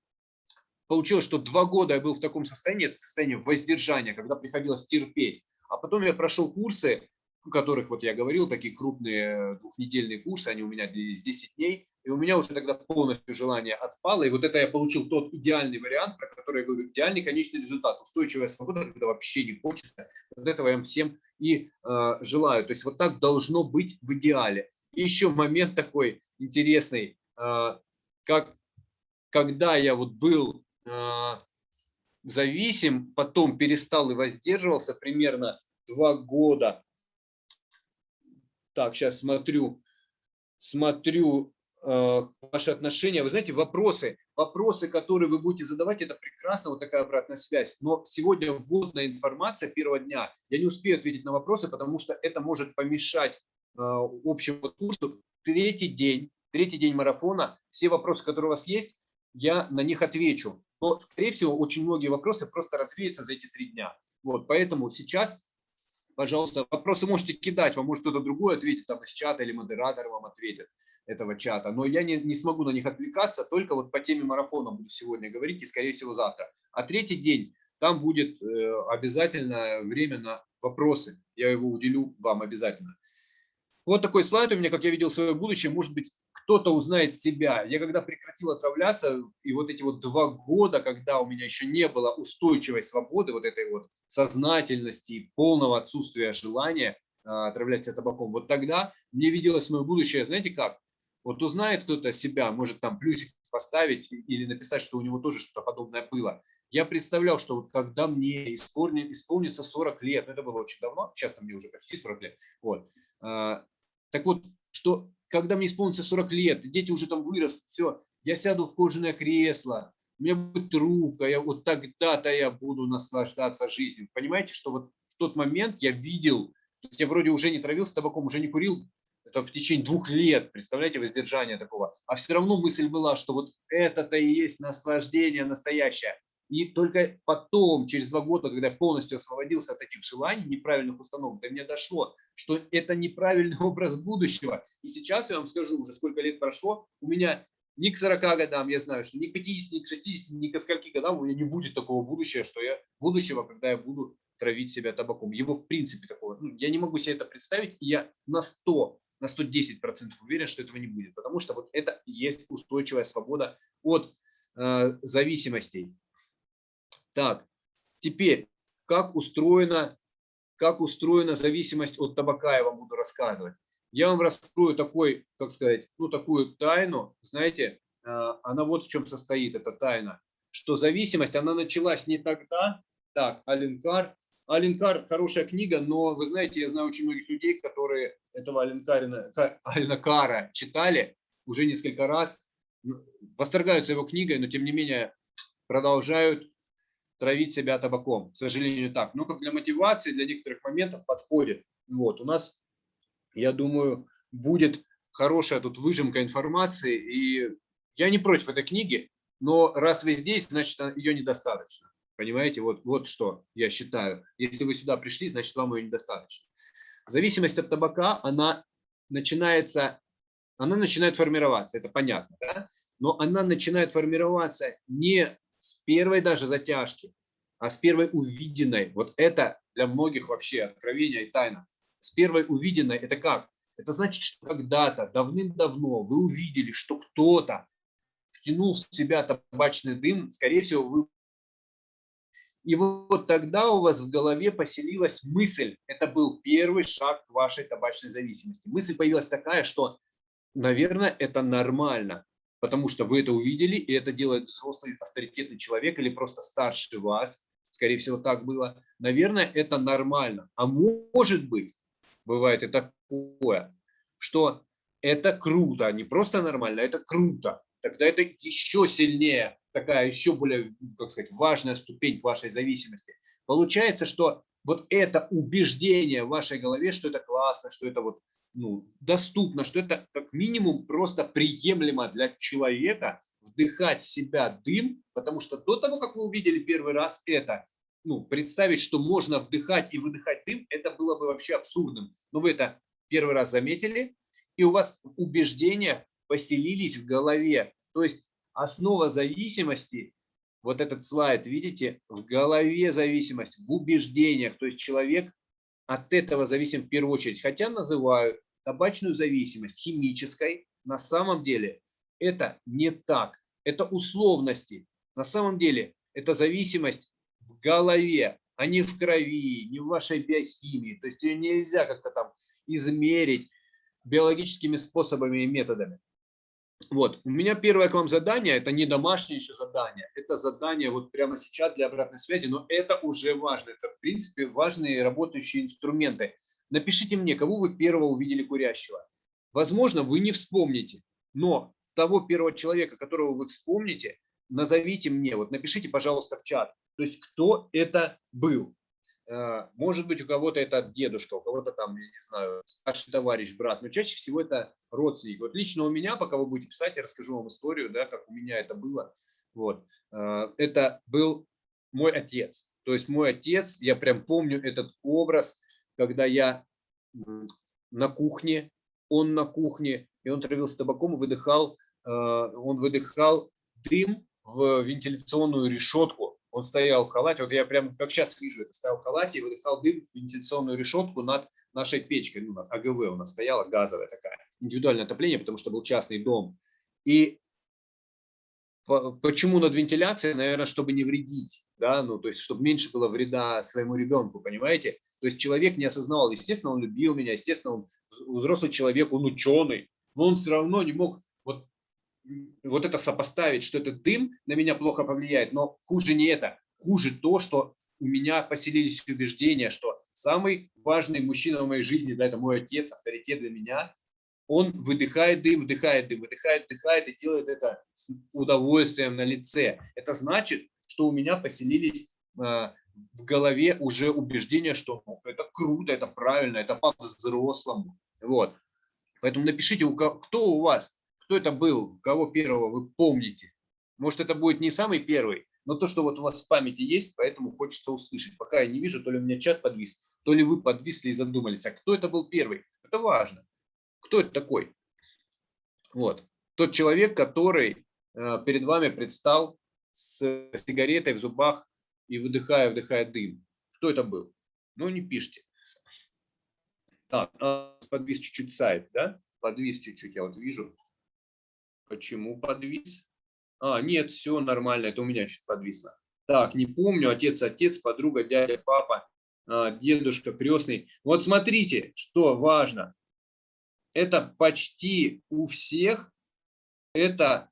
A: получилось, что два года я был в таком состоянии, это состояние воздержания, когда приходилось терпеть. А потом я прошел курсы, о которых вот я говорил, такие крупные двухнедельные курсы, они у меня длились 10 дней, и у меня уже тогда полностью желание отпало, и вот это я получил тот идеальный вариант, про который я говорю, идеальный конечный результат, устойчивая свобода, когда вообще не хочется, вот этого я всем и э, желаю, то есть вот так должно быть в идеале. И еще момент такой интересный, э, как когда я вот был э, зависим, потом перестал и воздерживался примерно два года. Так, сейчас смотрю, смотрю э, ваши отношения. Вы знаете, вопросы, вопросы, которые вы будете задавать, это прекрасно, вот такая обратная связь. Но сегодня вводная информация первого дня. Я не успею ответить на вопросы, потому что это может помешать э, общему курсу. Третий день, третий день марафона, все вопросы, которые у вас есть, я на них отвечу. Но, скорее всего, очень многие вопросы просто развеются за эти три дня. Вот, поэтому сейчас, пожалуйста, вопросы можете кидать, вам может кто-то другой ответит, там из чата или модератор вам ответит этого чата. Но я не, не смогу на них отвлекаться, только вот по теме марафона буду сегодня говорить и, скорее всего, завтра. А третий день, там будет э, обязательно время на вопросы. Я его уделю вам обязательно. Вот такой слайд у меня, как я видел свое будущее, может быть, кто-то узнает себя. Я когда прекратил отравляться, и вот эти вот два года, когда у меня еще не было устойчивой свободы, вот этой вот сознательности, полного отсутствия желания а, отравляться табаком, вот тогда мне виделось мое будущее, знаете как? Вот узнает кто-то себя, может там плюсик поставить или написать, что у него тоже что-то подобное было. Я представлял, что вот когда мне исполнится 40 лет, ну, это было очень давно, сейчас мне уже почти 40 лет, вот, а, так вот, что когда мне исполнится 40 лет, дети уже там вырастут, все, я сяду в кожаное кресло, у меня будет рука, я вот тогда-то я буду наслаждаться жизнью. Понимаете, что вот в тот момент я видел, то есть я вроде уже не травился табаком, уже не курил, это в течение двух лет, представляете, воздержание такого. А все равно мысль была, что вот это-то и есть наслаждение настоящее. И только потом, через два года, когда я полностью освободился от этих желаний, неправильных установок, до меня дошло, что это неправильный образ будущего. И сейчас я вам скажу, уже сколько лет прошло, у меня ни к 40 годам, я знаю, что ни к 50, ни к 60, ни к скольки годам у меня не будет такого будущего, что я будущего, когда я буду травить себя табаком. Его в принципе такого, ну, я не могу себе это представить, и я на 100, на 110 процентов уверен, что этого не будет, потому что вот это есть устойчивая свобода от э, зависимостей. Так, теперь, как устроена, как устроена зависимость от табака, я вам буду рассказывать. Я вам раскрою такой, как сказать, ну такую тайну, знаете, а, она вот в чем состоит, эта тайна, что зависимость, она началась не тогда, так, Аленкар, Аленкар хорошая книга, но вы знаете, я знаю очень многих людей, которые этого Аленкарина, Аленкара читали уже несколько раз, восторгаются его книгой, но тем не менее продолжают травить себя табаком. К сожалению, так. Но как для мотивации, для некоторых моментов подходит. Вот, у нас, я думаю, будет хорошая тут выжимка информации. И я не против этой книги, но раз вы здесь, значит, ее недостаточно. Понимаете, вот, вот что я считаю. Если вы сюда пришли, значит, вам ее недостаточно. Зависимость от табака, она начинается, она начинает формироваться, это понятно, да? но она начинает формироваться не с первой даже затяжки, а с первой увиденной. Вот это для многих вообще откровение и тайна. С первой увиденной это как? Это значит, что когда-то, давным-давно вы увидели, что кто-то втянул в себя табачный дым, скорее всего, вы... И вот тогда у вас в голове поселилась мысль, это был первый шаг к вашей табачной зависимости. Мысль появилась такая, что, наверное, это нормально потому что вы это увидели, и это делает взрослый авторитетный человек или просто старше вас, скорее всего, так было. Наверное, это нормально. А может быть, бывает и такое, что это круто, не просто нормально, а это круто. Тогда это еще сильнее, такая еще более, как сказать, важная ступень вашей зависимости. Получается, что вот это убеждение в вашей голове, что это классно, что это вот ну, доступно, что это как минимум просто приемлемо для человека вдыхать в себя дым, потому что до того, как вы увидели первый раз это, ну, представить, что можно вдыхать и выдыхать дым, это было бы вообще абсурдным. Но вы это первый раз заметили, и у вас убеждения поселились в голове. То есть основа зависимости, вот этот слайд, видите, в голове зависимость, в убеждениях. То есть человек от этого зависим в первую очередь. Хотя называют табачную зависимость химической, на самом деле это не так. Это условности. На самом деле это зависимость в голове, а не в крови, не в вашей биохимии. То есть ее нельзя как-то там измерить биологическими способами и методами. Вот, у меня первое к вам задание, это не домашнее еще задание, это задание вот прямо сейчас для обратной связи, но это уже важно, это в принципе важные работающие инструменты. Напишите мне, кого вы первого увидели курящего. Возможно, вы не вспомните, но того первого человека, которого вы вспомните, назовите мне, вот напишите, пожалуйста, в чат, то есть кто это был. Э, может быть, у кого-то это дедушка, у кого-то там, я не знаю, старший товарищ, брат, но чаще всего это родственник. Вот лично у меня, пока вы будете писать, я расскажу вам историю, да, как у меня это было. Вот. Э, это был мой отец. То есть мой отец, я прям помню этот образ, когда я на кухне, он на кухне, и он травился табаком и выдыхал, э, он выдыхал дым в вентиляционную решетку он стоял в халате, вот я прям как сейчас вижу это, стоял в халате и выдыхал дым в вентиляционную решетку над нашей печкой, ну, над АГВ у нас стояла, газовая такая, индивидуальное отопление, потому что был частный дом. И почему над вентиляцией? Наверное, чтобы не вредить, да, ну, то есть, чтобы меньше было вреда своему ребенку, понимаете? То есть человек не осознавал, естественно, он любил меня, естественно, он взрослый человек, он ученый, но он все равно не мог вот вот это сопоставить, что этот дым на меня плохо повлияет, но хуже не это, хуже то, что у меня поселились убеждения, что самый важный мужчина в моей жизни, да, это мой отец, авторитет для меня, он выдыхает дым, вдыхает дым, выдыхает, вдыхает и делает это с удовольствием на лице. Это значит, что у меня поселились э, в голове уже убеждения, что ну, это круто, это правильно, это по-взрослому. Вот. Поэтому напишите, кто у вас кто это был, кого первого вы помните. Может, это будет не самый первый, но то, что вот у вас в памяти есть, поэтому хочется услышать. Пока я не вижу, то ли у меня чат подвис, то ли вы подвисли и задумались. А кто это был первый? Это важно. Кто это такой? Вот. Тот человек, который э, перед вами предстал с сигаретой в зубах и выдыхая, вдыхая дым. Кто это был? Ну, не пишите. Так, а, подвис чуть-чуть сайт, да? Подвис чуть-чуть, я вот вижу. Почему подвис? А, нет, все нормально, это у меня чуть подвисло. Так, не помню, отец, отец, подруга, дядя, папа, а, дедушка, крестный. Вот смотрите, что важно. Это почти у всех, это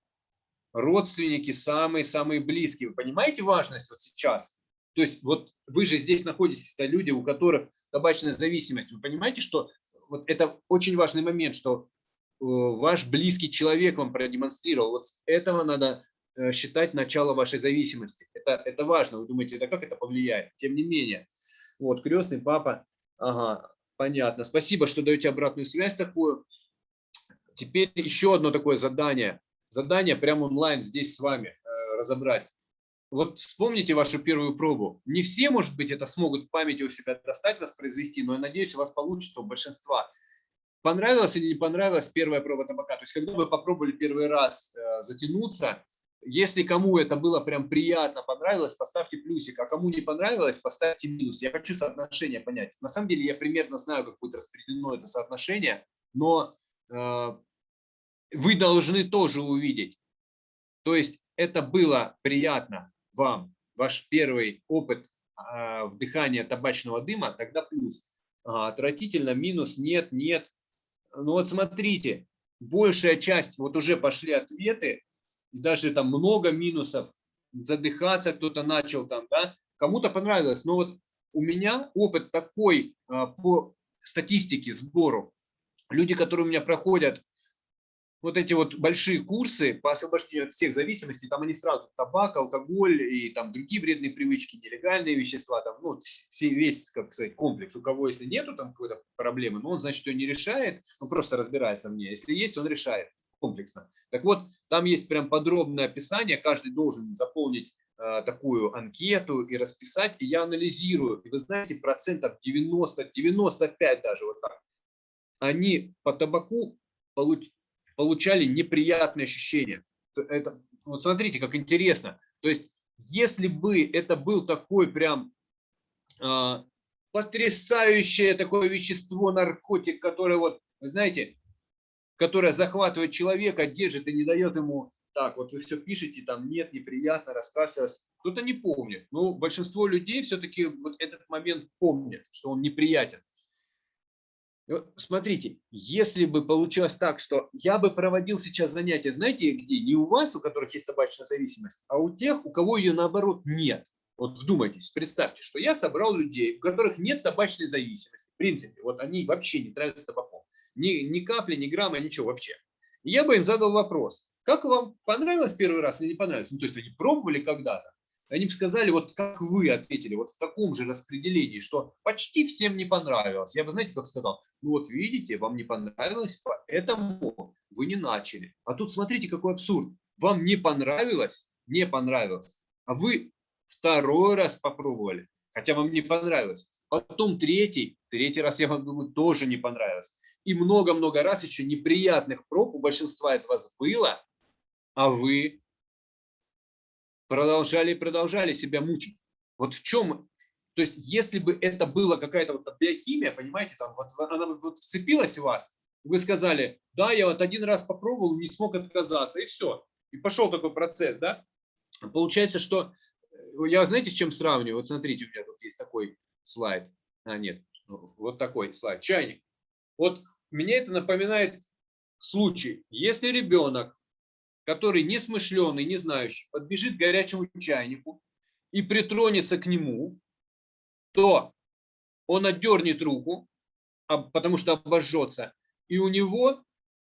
A: родственники самые-самые близкие. Вы понимаете важность вот сейчас? То есть вот вы же здесь находитесь, это люди, у которых табачная зависимость. Вы понимаете, что вот это очень важный момент, что Э, ваш близкий человек вам продемонстрировал. Вот с этого надо э, считать начало вашей зависимости. Это, это важно. Вы думаете, да как это повлияет? Тем не менее. Вот, крестный папа. Ага, понятно. Спасибо, что даете обратную связь такую. Теперь еще одно такое задание. Задание прямо онлайн здесь с вами э, разобрать. Вот вспомните вашу первую пробу. Не все, может быть, это смогут в памяти у себя достать, воспроизвести, но я надеюсь, у вас получится у большинства. Понравилась или не понравилась первая проба табака? То есть, когда вы попробовали первый раз э, затянуться, если кому это было прям приятно, понравилось, поставьте плюсик, а кому не понравилось, поставьте минус. Я хочу соотношение понять. На самом деле я примерно знаю, как будет распределено это соотношение, но э, вы должны тоже увидеть. То есть это было приятно вам, ваш первый опыт э, вдыхания табачного дыма, тогда плюс. А, отвратительно, минус, нет, нет. Ну вот смотрите, большая часть, вот уже пошли ответы, даже там много минусов, задыхаться кто-то начал там, да, кому-то понравилось. Но вот у меня опыт такой а, по статистике, сбору. Люди, которые у меня проходят вот эти вот большие курсы по освобождению от всех зависимостей, там они сразу табак, алкоголь и там другие вредные привычки, нелегальные вещества, там, ну, все, весь, как сказать, комплекс. У кого, если нету там какой-то проблемы, ну, он, значит, ее не решает, он просто разбирается в ней. Если есть, он решает комплексно. Так вот, там есть прям подробное описание, каждый должен заполнить э, такую анкету и расписать, и я анализирую. И вы знаете, процентов 90, 95 даже вот так, они по табаку получ получали неприятные ощущения. Это, вот смотрите, как интересно. То есть, если бы это был такой прям э, потрясающее такое вещество, наркотик, которое вот, вы знаете, которое захватывает человека, держит и не дает ему так, вот вы все пишете, там нет, неприятно, раскашлялся. Кто-то не помнит. Но большинство людей все-таки вот этот момент помнят, что он неприятен. Смотрите, если бы получилось так, что я бы проводил сейчас занятия, знаете где? Не у вас, у которых есть табачная зависимость, а у тех, у кого ее наоборот нет. Вот вдумайтесь, представьте, что я собрал людей, у которых нет табачной зависимости. В принципе, вот они вообще не травятся табаком. Ни, ни капли, ни грамма, ничего вообще. И я бы им задал вопрос. Как вам понравилось первый раз или не понравилось? Ну, то есть они пробовали когда-то. Они бы сказали, вот как вы ответили, вот в таком же распределении, что почти всем не понравилось. Я бы, знаете, как сказал, ну вот видите, вам не понравилось, поэтому вы не начали. А тут смотрите, какой абсурд. Вам не понравилось, не понравилось, а вы второй раз попробовали, хотя вам не понравилось. Потом третий, третий раз я вам думаю, тоже не понравилось. И много-много раз еще неприятных проб у большинства из вас было, а вы продолжали и продолжали себя мучить. Вот в чем, то есть если бы это была какая-то вот биохимия, понимаете, там вот она вот вцепилась в вас, вы сказали, да, я вот один раз попробовал, не смог отказаться, и все. И пошел такой процесс, да. Получается, что э, я, знаете, с чем сравниваю? Вот смотрите, у меня тут есть такой слайд. А, нет, вот такой слайд. Чайник. Вот мне это напоминает случай, если ребенок который несмышленый, не знающий, подбежит к горячему чайнику и притронется к нему, то он отдернет руку, потому что обожжется, и у него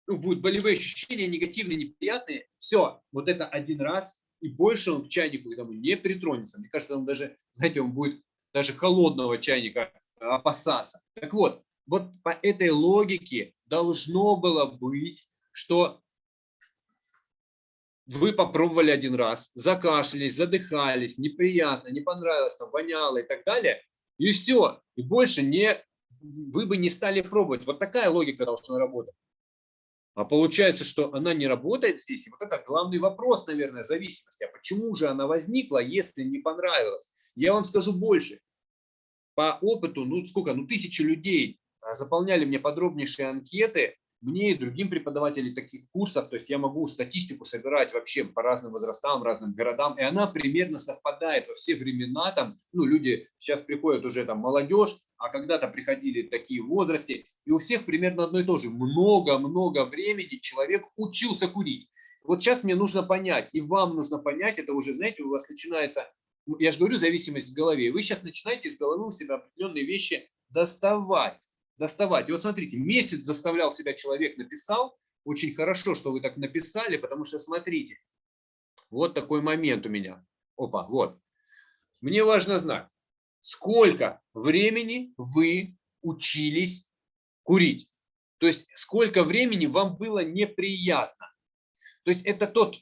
A: ну, будут болевые ощущения, негативные, неприятные. Все, вот это один раз, и больше он к чайнику этому не притронется. Мне кажется, он даже, знаете, он будет даже холодного чайника опасаться. Так вот, вот по этой логике должно было быть, что вы попробовали один раз, закашлялись, задыхались, неприятно, не понравилось, там, воняло и так далее, и все. И больше не, вы бы не стали пробовать. Вот такая логика должна работать. А получается, что она не работает здесь. И вот это главный вопрос, наверное, зависимости. А почему же она возникла, если не понравилась? Я вам скажу больше. По опыту, ну сколько, ну тысячи людей а, заполняли мне подробнейшие анкеты, мне и другим преподавателям таких курсов, то есть я могу статистику собирать вообще по разным возрастам, разным городам, и она примерно совпадает во все времена, там, ну, люди сейчас приходят уже там молодежь, а когда-то приходили такие в возрасте, и у всех примерно одно и то же. Много-много времени человек учился курить. Вот сейчас мне нужно понять, и вам нужно понять, это уже, знаете, у вас начинается, я же говорю, зависимость в голове, вы сейчас начинаете из головы у себя определенные вещи доставать доставать. И вот смотрите, месяц заставлял себя человек, написал. Очень хорошо, что вы так написали, потому что смотрите, вот такой момент у меня. Опа, вот. Мне важно знать, сколько времени вы учились курить. То есть, сколько времени вам было неприятно. То есть, это тот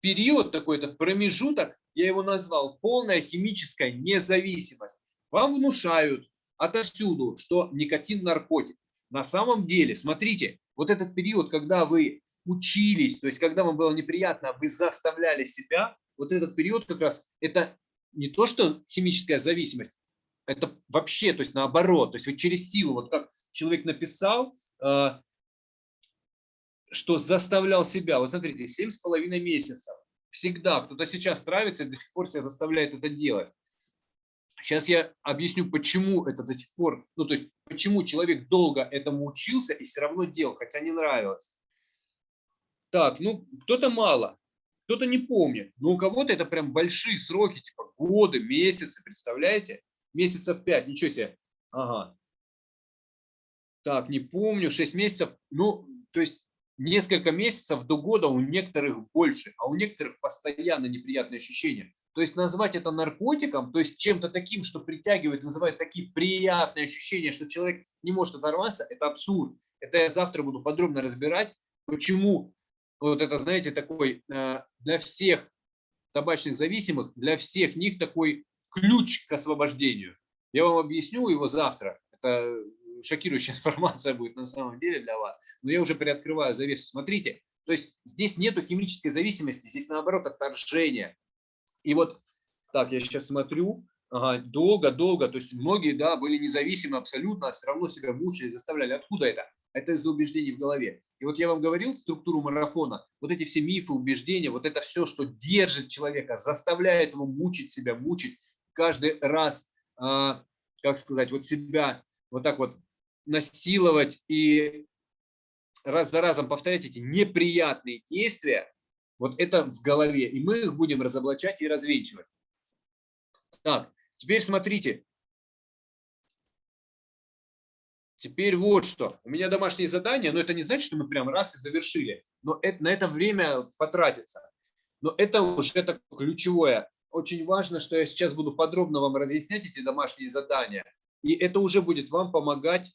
A: период, такой этот промежуток, я его назвал полная химическая независимость. Вам внушают, отовсюду, что никотин наркотик. На самом деле, смотрите, вот этот период, когда вы учились, то есть когда вам было неприятно, вы заставляли себя, вот этот период как раз это не то, что химическая зависимость, это вообще, то есть наоборот, то есть вы через силу, вот как человек написал, э, что заставлял себя, вот смотрите, семь с половиной месяцев, всегда, кто-то сейчас нравится и до сих пор себя заставляет это делать. Сейчас я объясню, почему это до сих пор, ну то есть почему человек долго этому учился и все равно делал, хотя не нравилось. Так, ну кто-то мало, кто-то не помнит, но у кого-то это прям большие сроки, типа годы, месяцы, представляете? Месяцев пять, ничего себе. Ага. Так, не помню, 6 месяцев, ну, то есть несколько месяцев до года у некоторых больше, а у некоторых постоянно неприятные ощущения. То есть назвать это наркотиком, то есть чем-то таким, что притягивает, вызывает такие приятные ощущения, что человек не может оторваться, это абсурд. Это я завтра буду подробно разбирать, почему вот это, знаете, такой э, для всех табачных зависимых, для всех них такой ключ к освобождению. Я вам объясню его завтра. Это шокирующая информация будет на самом деле для вас. Но я уже приоткрываю завесу. Смотрите, то есть здесь нету химической зависимости, здесь наоборот отторжение. И вот так, я сейчас смотрю, Ага, долго, долго. То есть многие, да, были независимы абсолютно, а все равно себя мучили, заставляли. Откуда это? Это из-за убеждений в голове. И вот я вам говорил структуру марафона, вот эти все мифы, убеждения, вот это все, что держит человека, заставляет его мучить себя, мучить каждый раз, а, как сказать, вот себя вот так вот насиловать и раз за разом повторять эти неприятные действия, вот это в голове, и мы их будем разоблачать и развенчивать. Так, теперь смотрите. Теперь вот что. У меня домашние задания, но это не значит, что мы прям раз и завершили. Но это, на это время потратится. Но это уже это ключевое. Очень важно, что я сейчас буду подробно вам разъяснять эти домашние задания. И это уже будет вам помогать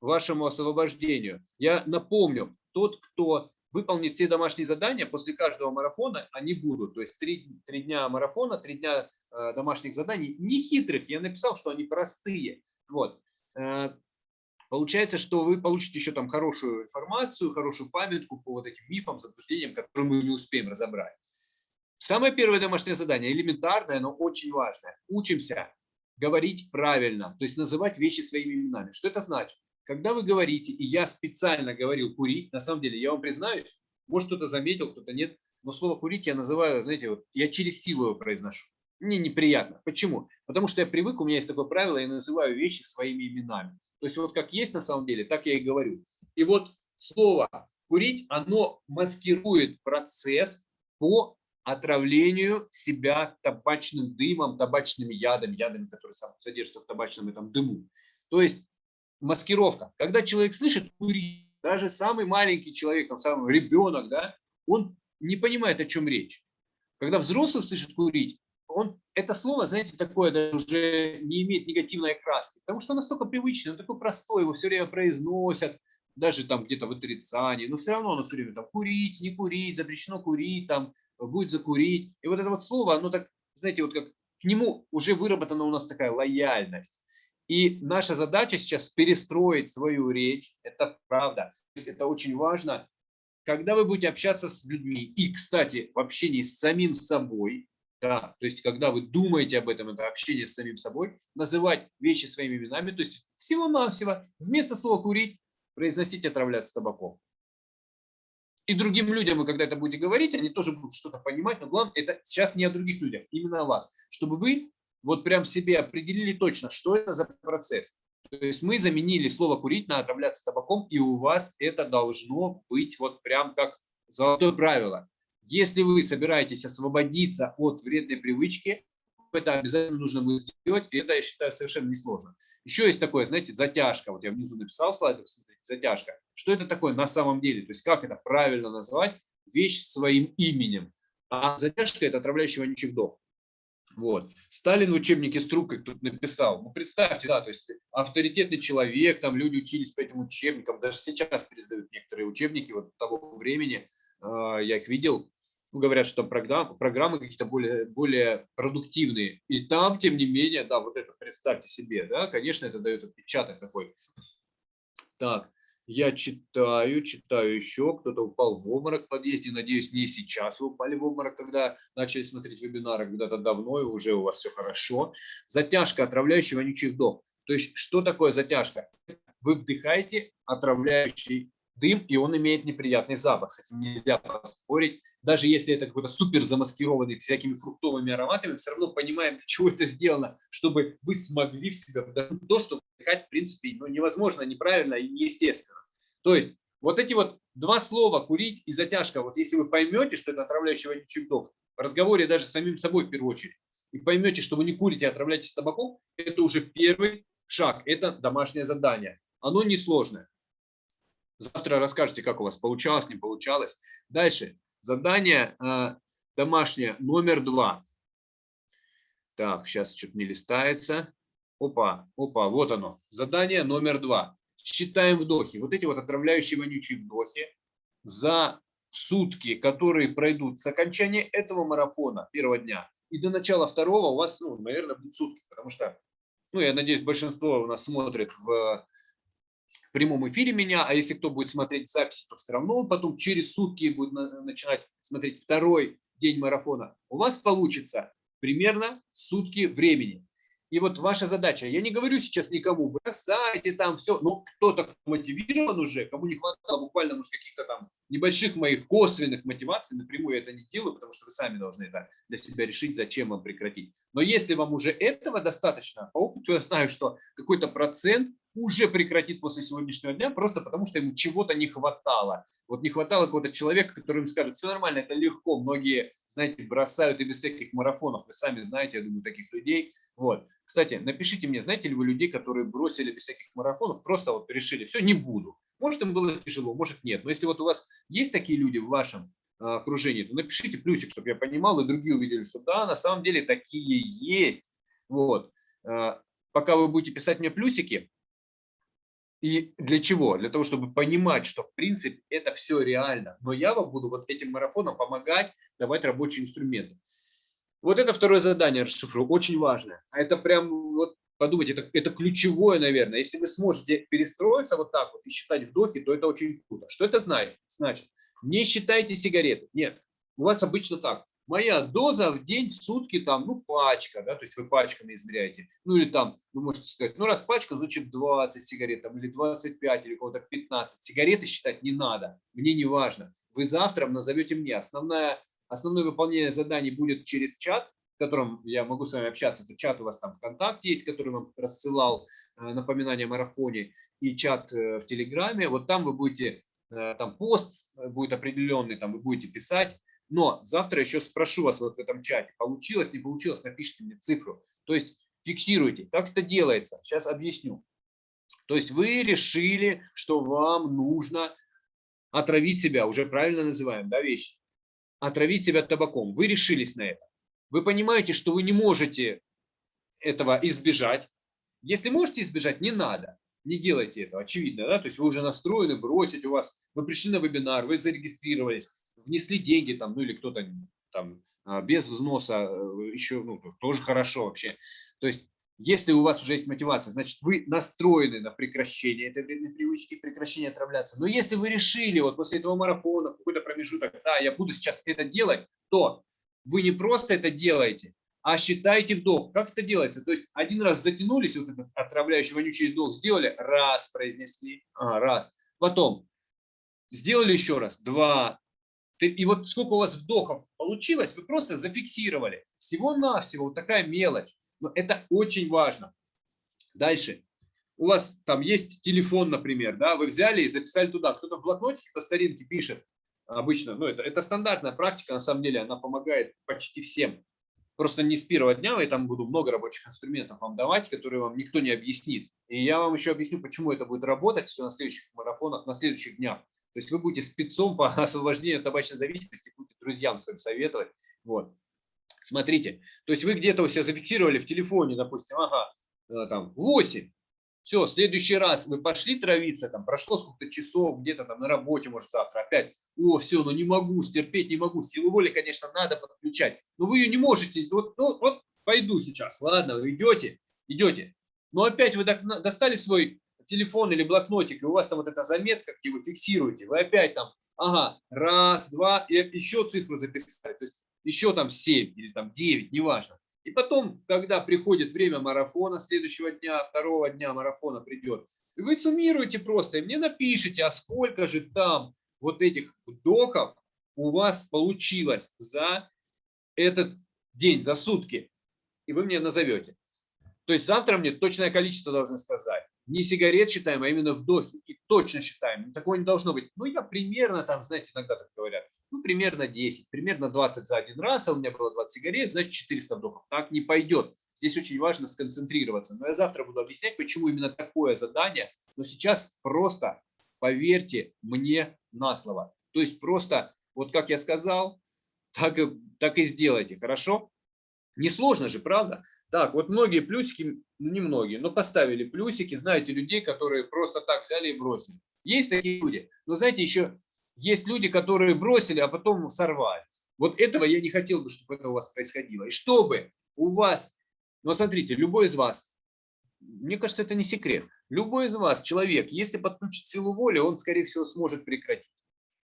A: вашему освобождению. Я напомню, тот, кто выполнит все домашние задания, после каждого марафона они будут. То есть три, три дня марафона, три дня э, домашних заданий. Не хитрых, я написал, что они простые. Вот. Э, получается, что вы получите еще там хорошую информацию, хорошую памятку по вот этим мифам, заблуждениям, которые мы не успеем разобрать. Самое первое домашнее задание, элементарное, но очень важное. Учимся говорить правильно, то есть называть вещи своими именами. Что это значит? Когда вы говорите, и я специально говорил курить, на самом деле, я вам признаюсь, может кто-то заметил, кто-то нет, но слово курить я называю, знаете, вот я через силу его произношу. Мне неприятно. Почему? Потому что я привык, у меня есть такое правило, я называю вещи своими именами. То есть вот как есть на самом деле, так я и говорю. И вот слово курить, оно маскирует процесс по отравлению себя табачным дымом, табачными ядами, ядами, которые содержатся в табачном этом дыму. То есть маскировка. Когда человек слышит курить, даже самый маленький человек, там, самый ребенок, да, он не понимает, о чем речь. Когда взрослый слышит курить, он, это слово, знаете, такое даже уже не имеет негативной окраски, потому что настолько привычное, он такой простой, его все время произносят, даже там где-то в отрицании, но все равно оно все время там курить, не курить, запрещено курить, там будет закурить. И вот это вот слово, оно так, знаете, вот как к нему уже выработана у нас такая лояльность. И наша задача сейчас перестроить свою речь, это правда, это очень важно. Когда вы будете общаться с людьми, и, кстати, в общении с самим собой, да, то есть когда вы думаете об этом, это общение с самим собой, называть вещи своими именами, то есть всего-навсего, вместо слова «курить» произносить «отравляться табаком». И другим людям вы когда это будете говорить, они тоже будут что-то понимать, но главное, это сейчас не о других людях, именно о вас, чтобы вы вот прям себе определили точно, что это за процесс. То есть мы заменили слово «курить» на «отравляться табаком», и у вас это должно быть вот прям как золотое правило. Если вы собираетесь освободиться от вредной привычки, это обязательно нужно будет сделать, и это, я считаю, совершенно несложно. Еще есть такое, знаете, затяжка. Вот я внизу написал слайд, смотрите, затяжка. Что это такое на самом деле? То есть как это правильно назвать вещь своим именем? А затяжка – это отравляющий вонючий вдох. Вот. Сталин в учебнике Струк, как тут написал, ну представьте, да, то есть авторитетный человек, там люди учились по этим учебникам, даже сейчас пересдают некоторые учебники вот того времени, э, я их видел, ну, говорят, что там программы, программы какие-то более, более продуктивные. И там, тем не менее, да, вот это представьте себе, да, конечно, это дает отпечаток такой. Так, я читаю, читаю еще. Кто-то упал в обморок в подъезде. Надеюсь, не сейчас вы упали в обморок, когда начали смотреть вебинары, когда-то давно, и уже у вас все хорошо. Затяжка, отравляющий вонючий вдох. То есть, что такое затяжка? Вы вдыхаете отравляющий дым, и он имеет неприятный запах. С этим нельзя поспорить. Даже если это какой-то супер замаскированный всякими фруктовыми ароматами, все равно понимаем, для чего это сделано, чтобы вы смогли в себя то, что вдыхать, в принципе, ну, невозможно, неправильно и неестественно. То есть вот эти вот два слова «курить» и «затяжка», вот если вы поймете, что это отравляющий вонючий вдох, в разговоре даже с самим собой в первую очередь, и поймете, что вы не курите, а отравляетесь табаком, это уже первый шаг, это домашнее задание. Оно несложное. Завтра расскажете, как у вас получалось, не получалось. Дальше. Задание э, домашнее номер два. Так, сейчас что-то не листается. Опа, опа, вот оно. Задание номер два. Считаем вдохи. Вот эти вот отравляющие вонючие вдохи за сутки, которые пройдут с окончания этого марафона первого дня и до начала второго у вас, ну, наверное, будут сутки, потому что, ну, я надеюсь, большинство у нас смотрит в прямом эфире меня, а если кто будет смотреть записи, то все равно он потом через сутки будет начинать смотреть второй день марафона. У вас получится примерно сутки времени. И вот ваша задача, я не говорю сейчас никому, бросайте там все, но кто-то мотивирован уже, кому не хватало буквально может каких-то там небольших моих косвенных мотиваций, напрямую я это не делаю, потому что вы сами должны это для себя решить, зачем вам прекратить. Но если вам уже этого достаточно, по опыту я знаю, что какой-то процент уже прекратит после сегодняшнего дня, просто потому что ему чего-то не хватало. Вот не хватало какого-то человека, который им скажет, все нормально, это легко. Многие, знаете, бросают и без всяких марафонов. Вы сами знаете, я думаю, таких людей. Вот. Кстати, напишите мне, знаете ли вы людей, которые бросили без всяких марафонов, просто вот решили, все, не буду. Может, им было тяжело, может, нет. Но если вот у вас есть такие люди в вашем а, окружении, то напишите плюсик, чтобы я понимал, и другие увидели, что да, на самом деле такие есть. Вот. А, пока вы будете писать мне плюсики, и для чего? Для того, чтобы понимать, что в принципе это все реально. Но я вам буду вот этим марафоном помогать, давать рабочие инструменты. Вот это второе задание расшифрую, очень важное. А это прям, вот подумайте, это, это ключевое, наверное. Если вы сможете перестроиться вот так вот и считать вдохи, то это очень круто. Что это значит? Значит, не считайте сигареты. Нет, у вас обычно так моя доза в день, в сутки, там, ну, пачка, да, то есть вы пачками измеряете. Ну, или там, вы можете сказать, ну, раз пачка, значит, 20 сигарет, там, или 25, или кого-то 15. Сигареты считать не надо, мне не важно. Вы завтра назовете мне. Основное, основное выполнение заданий будет через чат, в котором я могу с вами общаться. Это чат у вас там ВКонтакте есть, который вам рассылал э, напоминание о марафоне, и чат э, в Телеграме. Вот там вы будете, э, там пост будет определенный, там вы будете писать но завтра еще спрошу вас вот в этом чате, получилось, не получилось, напишите мне цифру. То есть фиксируйте. Как это делается? Сейчас объясню. То есть вы решили, что вам нужно отравить себя, уже правильно называем, да, вещи, отравить себя табаком. Вы решились на это. Вы понимаете, что вы не можете этого избежать. Если можете избежать, не надо. Не делайте этого, очевидно, да, то есть вы уже настроены бросить, у вас, вы пришли на вебинар, вы зарегистрировались, внесли деньги там, ну или кто-то там а, без взноса, э, еще ну, тоже хорошо вообще. То есть если у вас уже есть мотивация, значит, вы настроены на прекращение этой вредной привычки, прекращение отравляться. Но если вы решили вот после этого марафона, какой-то промежуток, да, я буду сейчас это делать, то вы не просто это делаете, а считайте вдох. Как это делается? То есть один раз затянулись, вот этот отравляющий вонючий вдох сделали, раз произнесли, а, раз. Потом сделали еще раз, два, и вот сколько у вас вдохов получилось, вы просто зафиксировали. Всего-навсего вот такая мелочь. Но это очень важно. Дальше. У вас там есть телефон, например, да, вы взяли и записали туда. Кто-то в блокнотике по старинке пишет обычно. Ну, это, это стандартная практика, на самом деле, она помогает почти всем. Просто не с первого дня, я там буду много рабочих инструментов вам давать, которые вам никто не объяснит. И я вам еще объясню, почему это будет работать все на следующих марафонах, на следующих днях. То есть вы будете спецом по освобождению от табачной зависимости, будете друзьям своим советовать. Вот. Смотрите, то есть вы где-то у себя зафиксировали в телефоне, допустим, ага, э, там 8. Все, следующий раз вы пошли травиться, там прошло сколько-то часов, где-то там на работе, может завтра опять. О, все, ну не могу, стерпеть не могу. Силу воли, конечно, надо подключать, но вы ее не можете. Вот, ну, вот пойду сейчас, ладно, вы идете, идете. Но опять вы достали свой телефон или блокнотик, и у вас там вот эта заметка, где вы фиксируете, вы опять там, ага, раз, два, и еще цифру записали, то есть еще там 7 или там 9, неважно. И потом, когда приходит время марафона, следующего дня, второго дня марафона придет, вы суммируете просто, и мне напишите, а сколько же там вот этих вдохов у вас получилось за этот день, за сутки. И вы мне назовете. То есть завтра мне точное количество должны сказать не сигарет считаем, а именно вдохи. И точно считаем. Такого не должно быть. Ну, я примерно там, знаете, иногда так говорят, ну, примерно 10, примерно 20 за один раз, а у меня было 20 сигарет, значит 400 вдохов. Так не пойдет. Здесь очень важно сконцентрироваться. Но я завтра буду объяснять, почему именно такое задание. Но сейчас просто поверьте мне на слово. То есть просто, вот как я сказал, так и, так и сделайте, хорошо? Несложно же, правда? Так, вот многие плюсики, ну не многие, но поставили плюсики. Знаете людей, которые просто так взяли и бросили. Есть такие люди. Но знаете, еще есть люди, которые бросили, а потом сорвались. Вот этого я не хотел бы, чтобы это у вас происходило. И чтобы у вас, ну смотрите, любой из вас, мне кажется, это не секрет, любой из вас, человек, если подключит силу воли, он, скорее всего, сможет прекратить.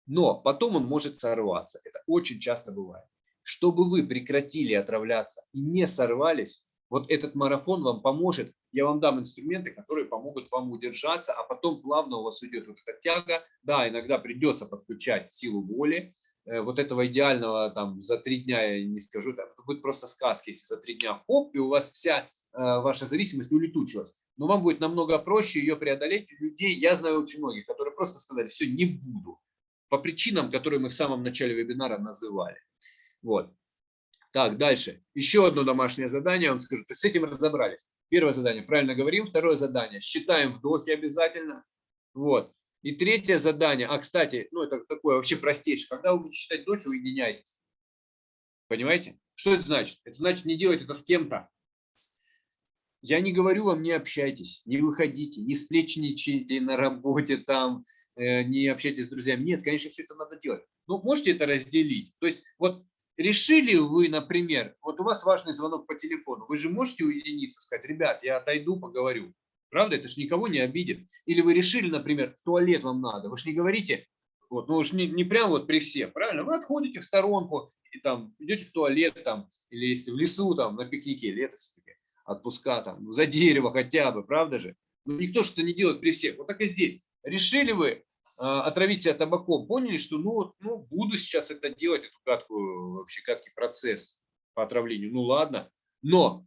A: Но потом он может сорваться. Это очень часто бывает чтобы вы прекратили отравляться и не сорвались, Вот этот марафон вам поможет. Я вам дам инструменты, которые помогут вам удержаться, а потом плавно у вас уйдет вот эта тяга. Да, иногда придется подключать силу воли. Э, вот этого идеального там за три дня я не скажу, там, это будет просто сказки, если за три дня хоп, и у вас вся э, ваша зависимость улетучилась. Но вам будет намного проще ее преодолеть. Людей, я знаю очень многих, которые просто сказали, все, не буду. По причинам, которые мы в самом начале вебинара называли. Вот. Так, дальше. Еще одно домашнее задание, вам скажу. То есть с этим разобрались. Первое задание, правильно говорим. Второе задание, считаем вдохи обязательно. Вот. И третье задание, а, кстати, ну это такое вообще простейшее. Когда вы будете считать вдохи, уединяйтесь. Понимаете? Что это значит? Это значит не делать это с кем-то. Я не говорю вам, не общайтесь, не выходите, не сплечничайте на работе там, э, не общайтесь с друзьями. Нет, конечно, все это надо делать. Но можете это разделить. То есть вот решили вы, например, вот у вас важный звонок по телефону, вы же можете уединиться, сказать, ребят, я отойду, поговорю. Правда, это же никого не обидит. Или вы решили, например, в туалет вам надо, вы же не говорите, вот, ну уж не, не прям вот при всех, правильно? Вы отходите в сторонку, и там идете в туалет, там, или если в лесу, там, на пикнике, лето все-таки, отпуска, там, ну, за дерево хотя бы, правда же? Ну, никто что-то не делает при всех. Вот так и здесь. Решили вы отравить себя табаком, поняли, что ну, ну буду сейчас это делать, эту гадкую, вообще гадкий процесс по отравлению, ну ладно, но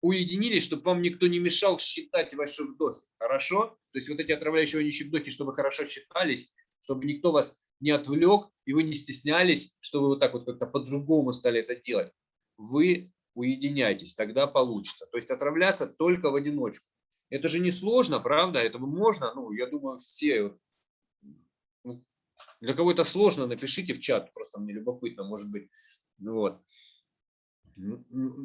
A: уединились, чтобы вам никто не мешал считать ваши вдохи, хорошо? То есть вот эти отравляющие вонючие вдохи, чтобы хорошо считались, чтобы никто вас не отвлек, и вы не стеснялись, что вы вот так вот как-то по-другому стали это делать. Вы уединяйтесь, тогда получится. То есть отравляться только в одиночку. Это же не сложно, правда? Это можно, ну, я думаю, все для кого это сложно, напишите в чат, просто мне любопытно, может быть. Вот.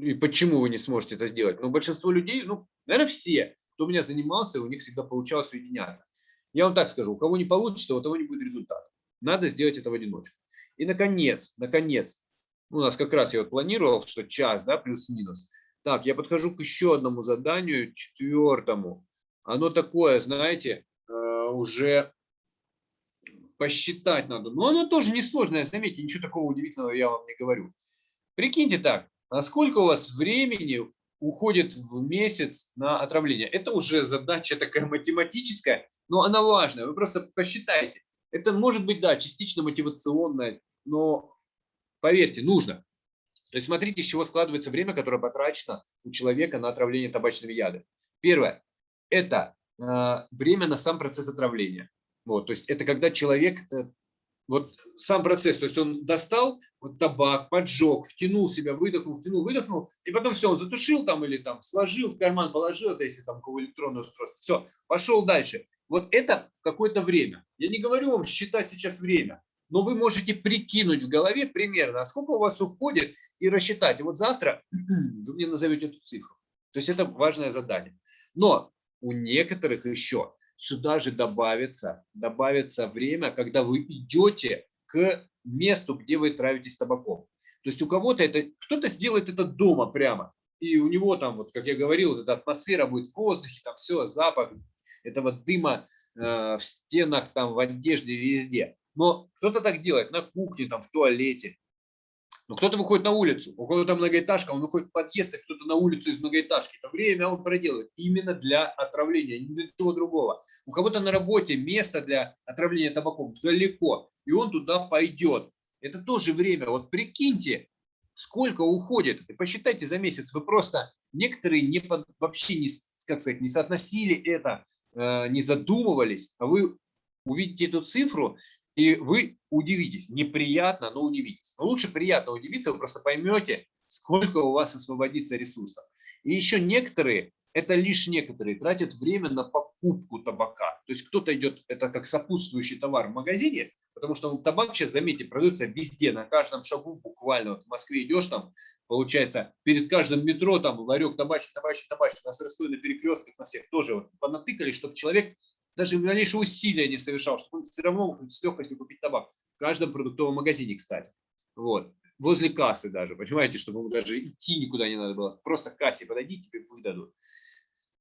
A: И почему вы не сможете это сделать? Ну, большинство людей, ну, наверное, все, кто у меня занимался, у них всегда получалось соединяться. Я вам так скажу, у кого не получится, у того не будет результата. Надо сделать это в одиночку. И, наконец, наконец, у нас как раз я вот планировал, что час, да, плюс-минус. Так, я подхожу к еще одному заданию, четвертому. Оно такое, знаете, э, уже посчитать надо. Но оно тоже несложное, заметьте, ничего такого удивительного я вам не говорю. Прикиньте так, а сколько у вас времени уходит в месяц на отравление? Это уже задача такая математическая, но она важная. Вы просто посчитайте. Это может быть, да, частично мотивационная, но поверьте, нужно. То есть смотрите, из чего складывается время, которое потрачено у человека на отравление табачными ядами. Первое – это э, время на сам процесс отравления. Вот, то есть это когда человек, э, вот сам процесс, то есть он достал вот табак, поджег, втянул себя, выдохнул, втянул, выдохнул, и потом все, он затушил там или там сложил в карман, положил, это если там кого электронное устройство, все, пошел дальше. Вот это какое-то время. Я не говорю вам считать сейчас время, но вы можете прикинуть в голове примерно, а сколько у вас уходит, и рассчитать. Вот завтра вы мне назовете эту цифру. То есть это важное задание. Но у некоторых еще сюда же добавится, добавится время, когда вы идете к месту, где вы травитесь табаком. То есть у кого-то это, кто-то сделает это дома прямо, и у него там, вот как я говорил, эта атмосфера будет в воздухе, там все, запах этого дыма э, в стенах, там в одежде, везде. Но кто-то так делает на кухне, там в туалете, но кто-то выходит на улицу, у кого-то многоэтажка, он выходит в подъезд, а кто-то на улицу из многоэтажки. Это время он проделывает именно для отравления, не для чего другого. У кого-то на работе место для отравления табаком далеко, и он туда пойдет. Это тоже время. Вот прикиньте, сколько уходит. И посчитайте за месяц. Вы просто, некоторые не под, вообще не, как сказать, не соотносили это, э, не задумывались, а вы увидите эту цифру и вы удивитесь. Неприятно, но удивитесь. Но лучше приятно удивиться, вы просто поймете, сколько у вас освободится ресурсов. И еще некоторые, это лишь некоторые, тратят время на покупку табака. То есть кто-то идет, это как сопутствующий товар в магазине, потому что табак сейчас, заметьте, продается везде, на каждом шагу буквально. Вот в Москве идешь там, получается, перед каждым метро там ларек табачный, табачный, табачный. У нас Ростове на перекрестках на всех тоже вот понатыкали, чтобы человек даже малейшего усилия не совершал, чтобы он все равно с легкостью купить табак. В каждом продуктовом магазине, кстати. Вот. Возле кассы даже, понимаете, чтобы ему даже идти никуда не надо было. Просто к кассе подойди, тебе выдадут.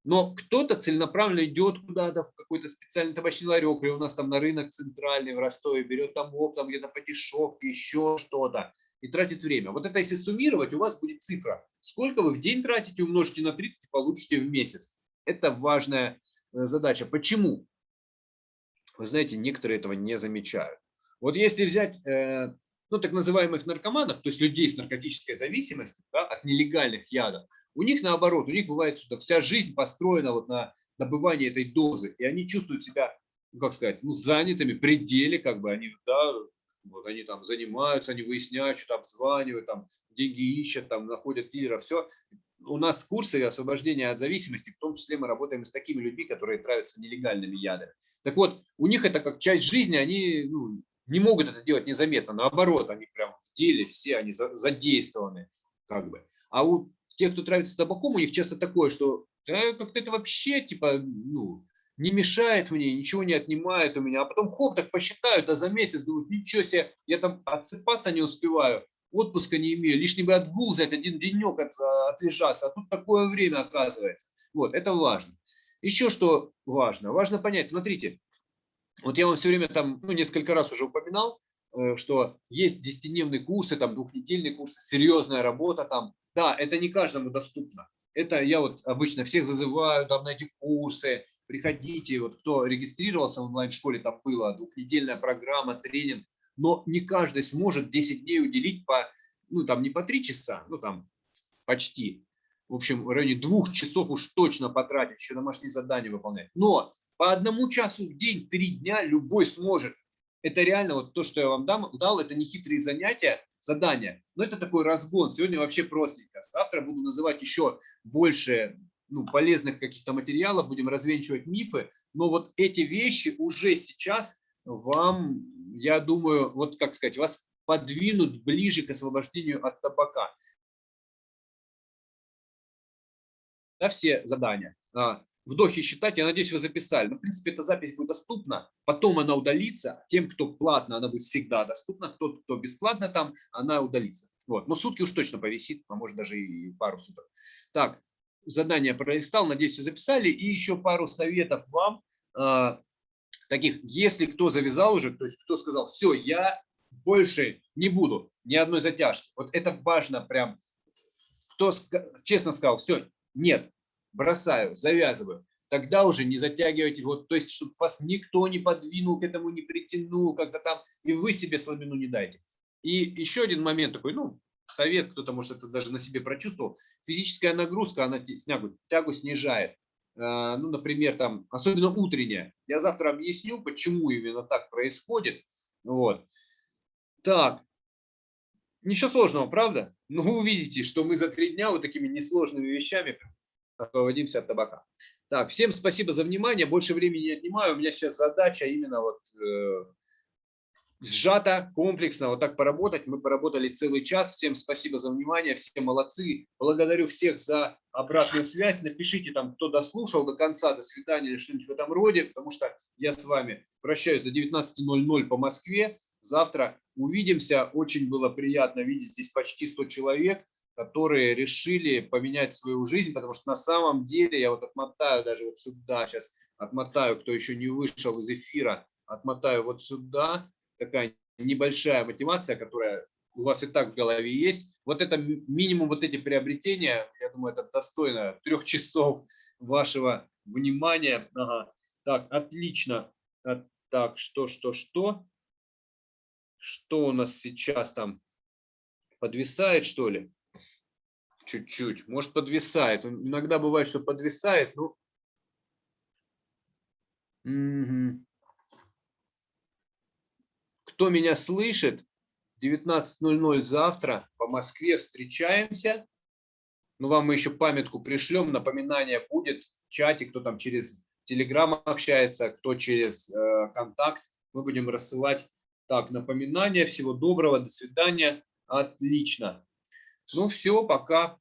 A: Но кто-то целенаправленно идет куда-то в какой-то специальный табачный ларек, или у нас там на рынок центральный в Ростове, берет там оптом где-то по дешевке, еще что-то. и тратит время. Вот это если суммировать, у вас будет цифра. Сколько вы в день тратите, умножите на 30 и получите в месяц. Это важная задача. Почему? Вы знаете, некоторые этого не замечают. Вот если взять э, ну, так называемых наркоманов, то есть людей с наркотической зависимостью да, от нелегальных ядов, у них наоборот, у них бывает, что вся жизнь построена вот на добывании этой дозы, и они чувствуют себя, ну, как сказать, ну, занятыми, пределе, как бы они, да, вот они там занимаются, они выясняют, что там обзванивают, там деньги ищут, там находят дилера, все. У нас курсы освобождения от зависимости, в том числе мы работаем с такими людьми, которые травятся нелегальными ядами. Так вот, у них это как часть жизни, они ну, не могут это делать незаметно, наоборот, они прям в деле все, они задействованы, как бы. А у тех, кто травится табаком, у них часто такое, что да, как-то это вообще, типа, ну, не мешает мне, ничего не отнимает у меня. А потом хоп, так посчитают, а за месяц думают, ничего себе, я там отсыпаться не успеваю, отпуска не имею, лишний бы отгул взять, один денек от, а, отлежаться, а тут такое время оказывается. Вот, это важно. Еще что важно? Важно понять, смотрите, вот я вам все время там, ну, несколько раз уже упоминал, э, что есть десятидневные курсы, там, двухнедельные курсы, серьезная работа там. Да, это не каждому доступно. Это я вот обычно всех зазываю там на эти курсы, приходите, вот кто регистрировался в онлайн-школе, там была двухнедельная программа, тренинг, но не каждый сможет 10 дней уделить по, ну там не по 3 часа, ну там почти, в общем, в районе двух часов уж точно потратить, еще домашние задания выполнять. Но по одному часу в день, три дня любой сможет. Это реально вот то, что я вам дам, дал, это не хитрые занятия, задания, но это такой разгон. Сегодня вообще простенько. Завтра буду называть еще больше ну, полезных каких-то материалов, будем развенчивать мифы, но вот эти вещи уже сейчас вам, я думаю, вот как сказать, вас подвинут ближе к освобождению от табака. Да, все задания. А, вдохи считать, я надеюсь, вы записали. Но, в принципе, эта запись будет доступна, потом она удалится. Тем, кто платно, она будет всегда доступна. Тот, кто бесплатно там, она удалится. Вот. Но сутки уж точно повисит, а может даже и пару суток. Так, задание пролистал, надеюсь, вы записали. И еще пару советов вам, э, таких, если кто завязал уже, то есть кто сказал, все, я больше не буду ни одной затяжки. Вот это важно прям. Кто честно сказал, все, нет, бросаю, завязываю. Тогда уже не затягивайте, вот, то есть, чтобы вас никто не подвинул к этому, не притянул как-то там, и вы себе слабину не дайте. И еще один момент такой, ну, совет, кто-то, может, это даже на себе прочувствовал. Физическая нагрузка, она снягу, тягу снижает. А, ну, например, там, особенно утренняя. Я завтра объясню, почему именно так происходит. Вот. Так. Ничего сложного, правда? Но вы увидите, что мы за три дня вот такими несложными вещами освободимся от табака. Так, всем спасибо за внимание. Больше времени не отнимаю. У меня сейчас задача именно вот э, сжато, комплексно вот так поработать. Мы поработали целый час. Всем спасибо за внимание, все молодцы. Благодарю всех за обратную связь. Напишите там, кто дослушал до конца, до свидания или что-нибудь в этом роде, потому что я с вами прощаюсь до 19.00 по Москве. Завтра увидимся. Очень было приятно видеть здесь почти 100 человек, которые решили поменять свою жизнь, потому что на самом деле, я вот отмотаю даже вот сюда, сейчас отмотаю, кто еще не вышел из эфира, отмотаю вот сюда, такая небольшая мотивация, которая у вас и так в голове есть. Вот это минимум вот эти приобретения, я думаю, это достойно трех часов вашего внимания. Ага. Так, отлично. Так, что, что, что? Что у нас сейчас там? Подвисает, что ли? Чуть-чуть. Может, подвисает. Иногда бывает, что подвисает. Ну, угу. Кто меня слышит, 19.00 завтра по Москве встречаемся. Ну, вам мы еще памятку пришлем, напоминание будет в чате, кто там через Телеграм общается, кто через э, контакт. Мы будем рассылать так напоминания. Всего доброго, до свидания. Отлично. Ну все, пока.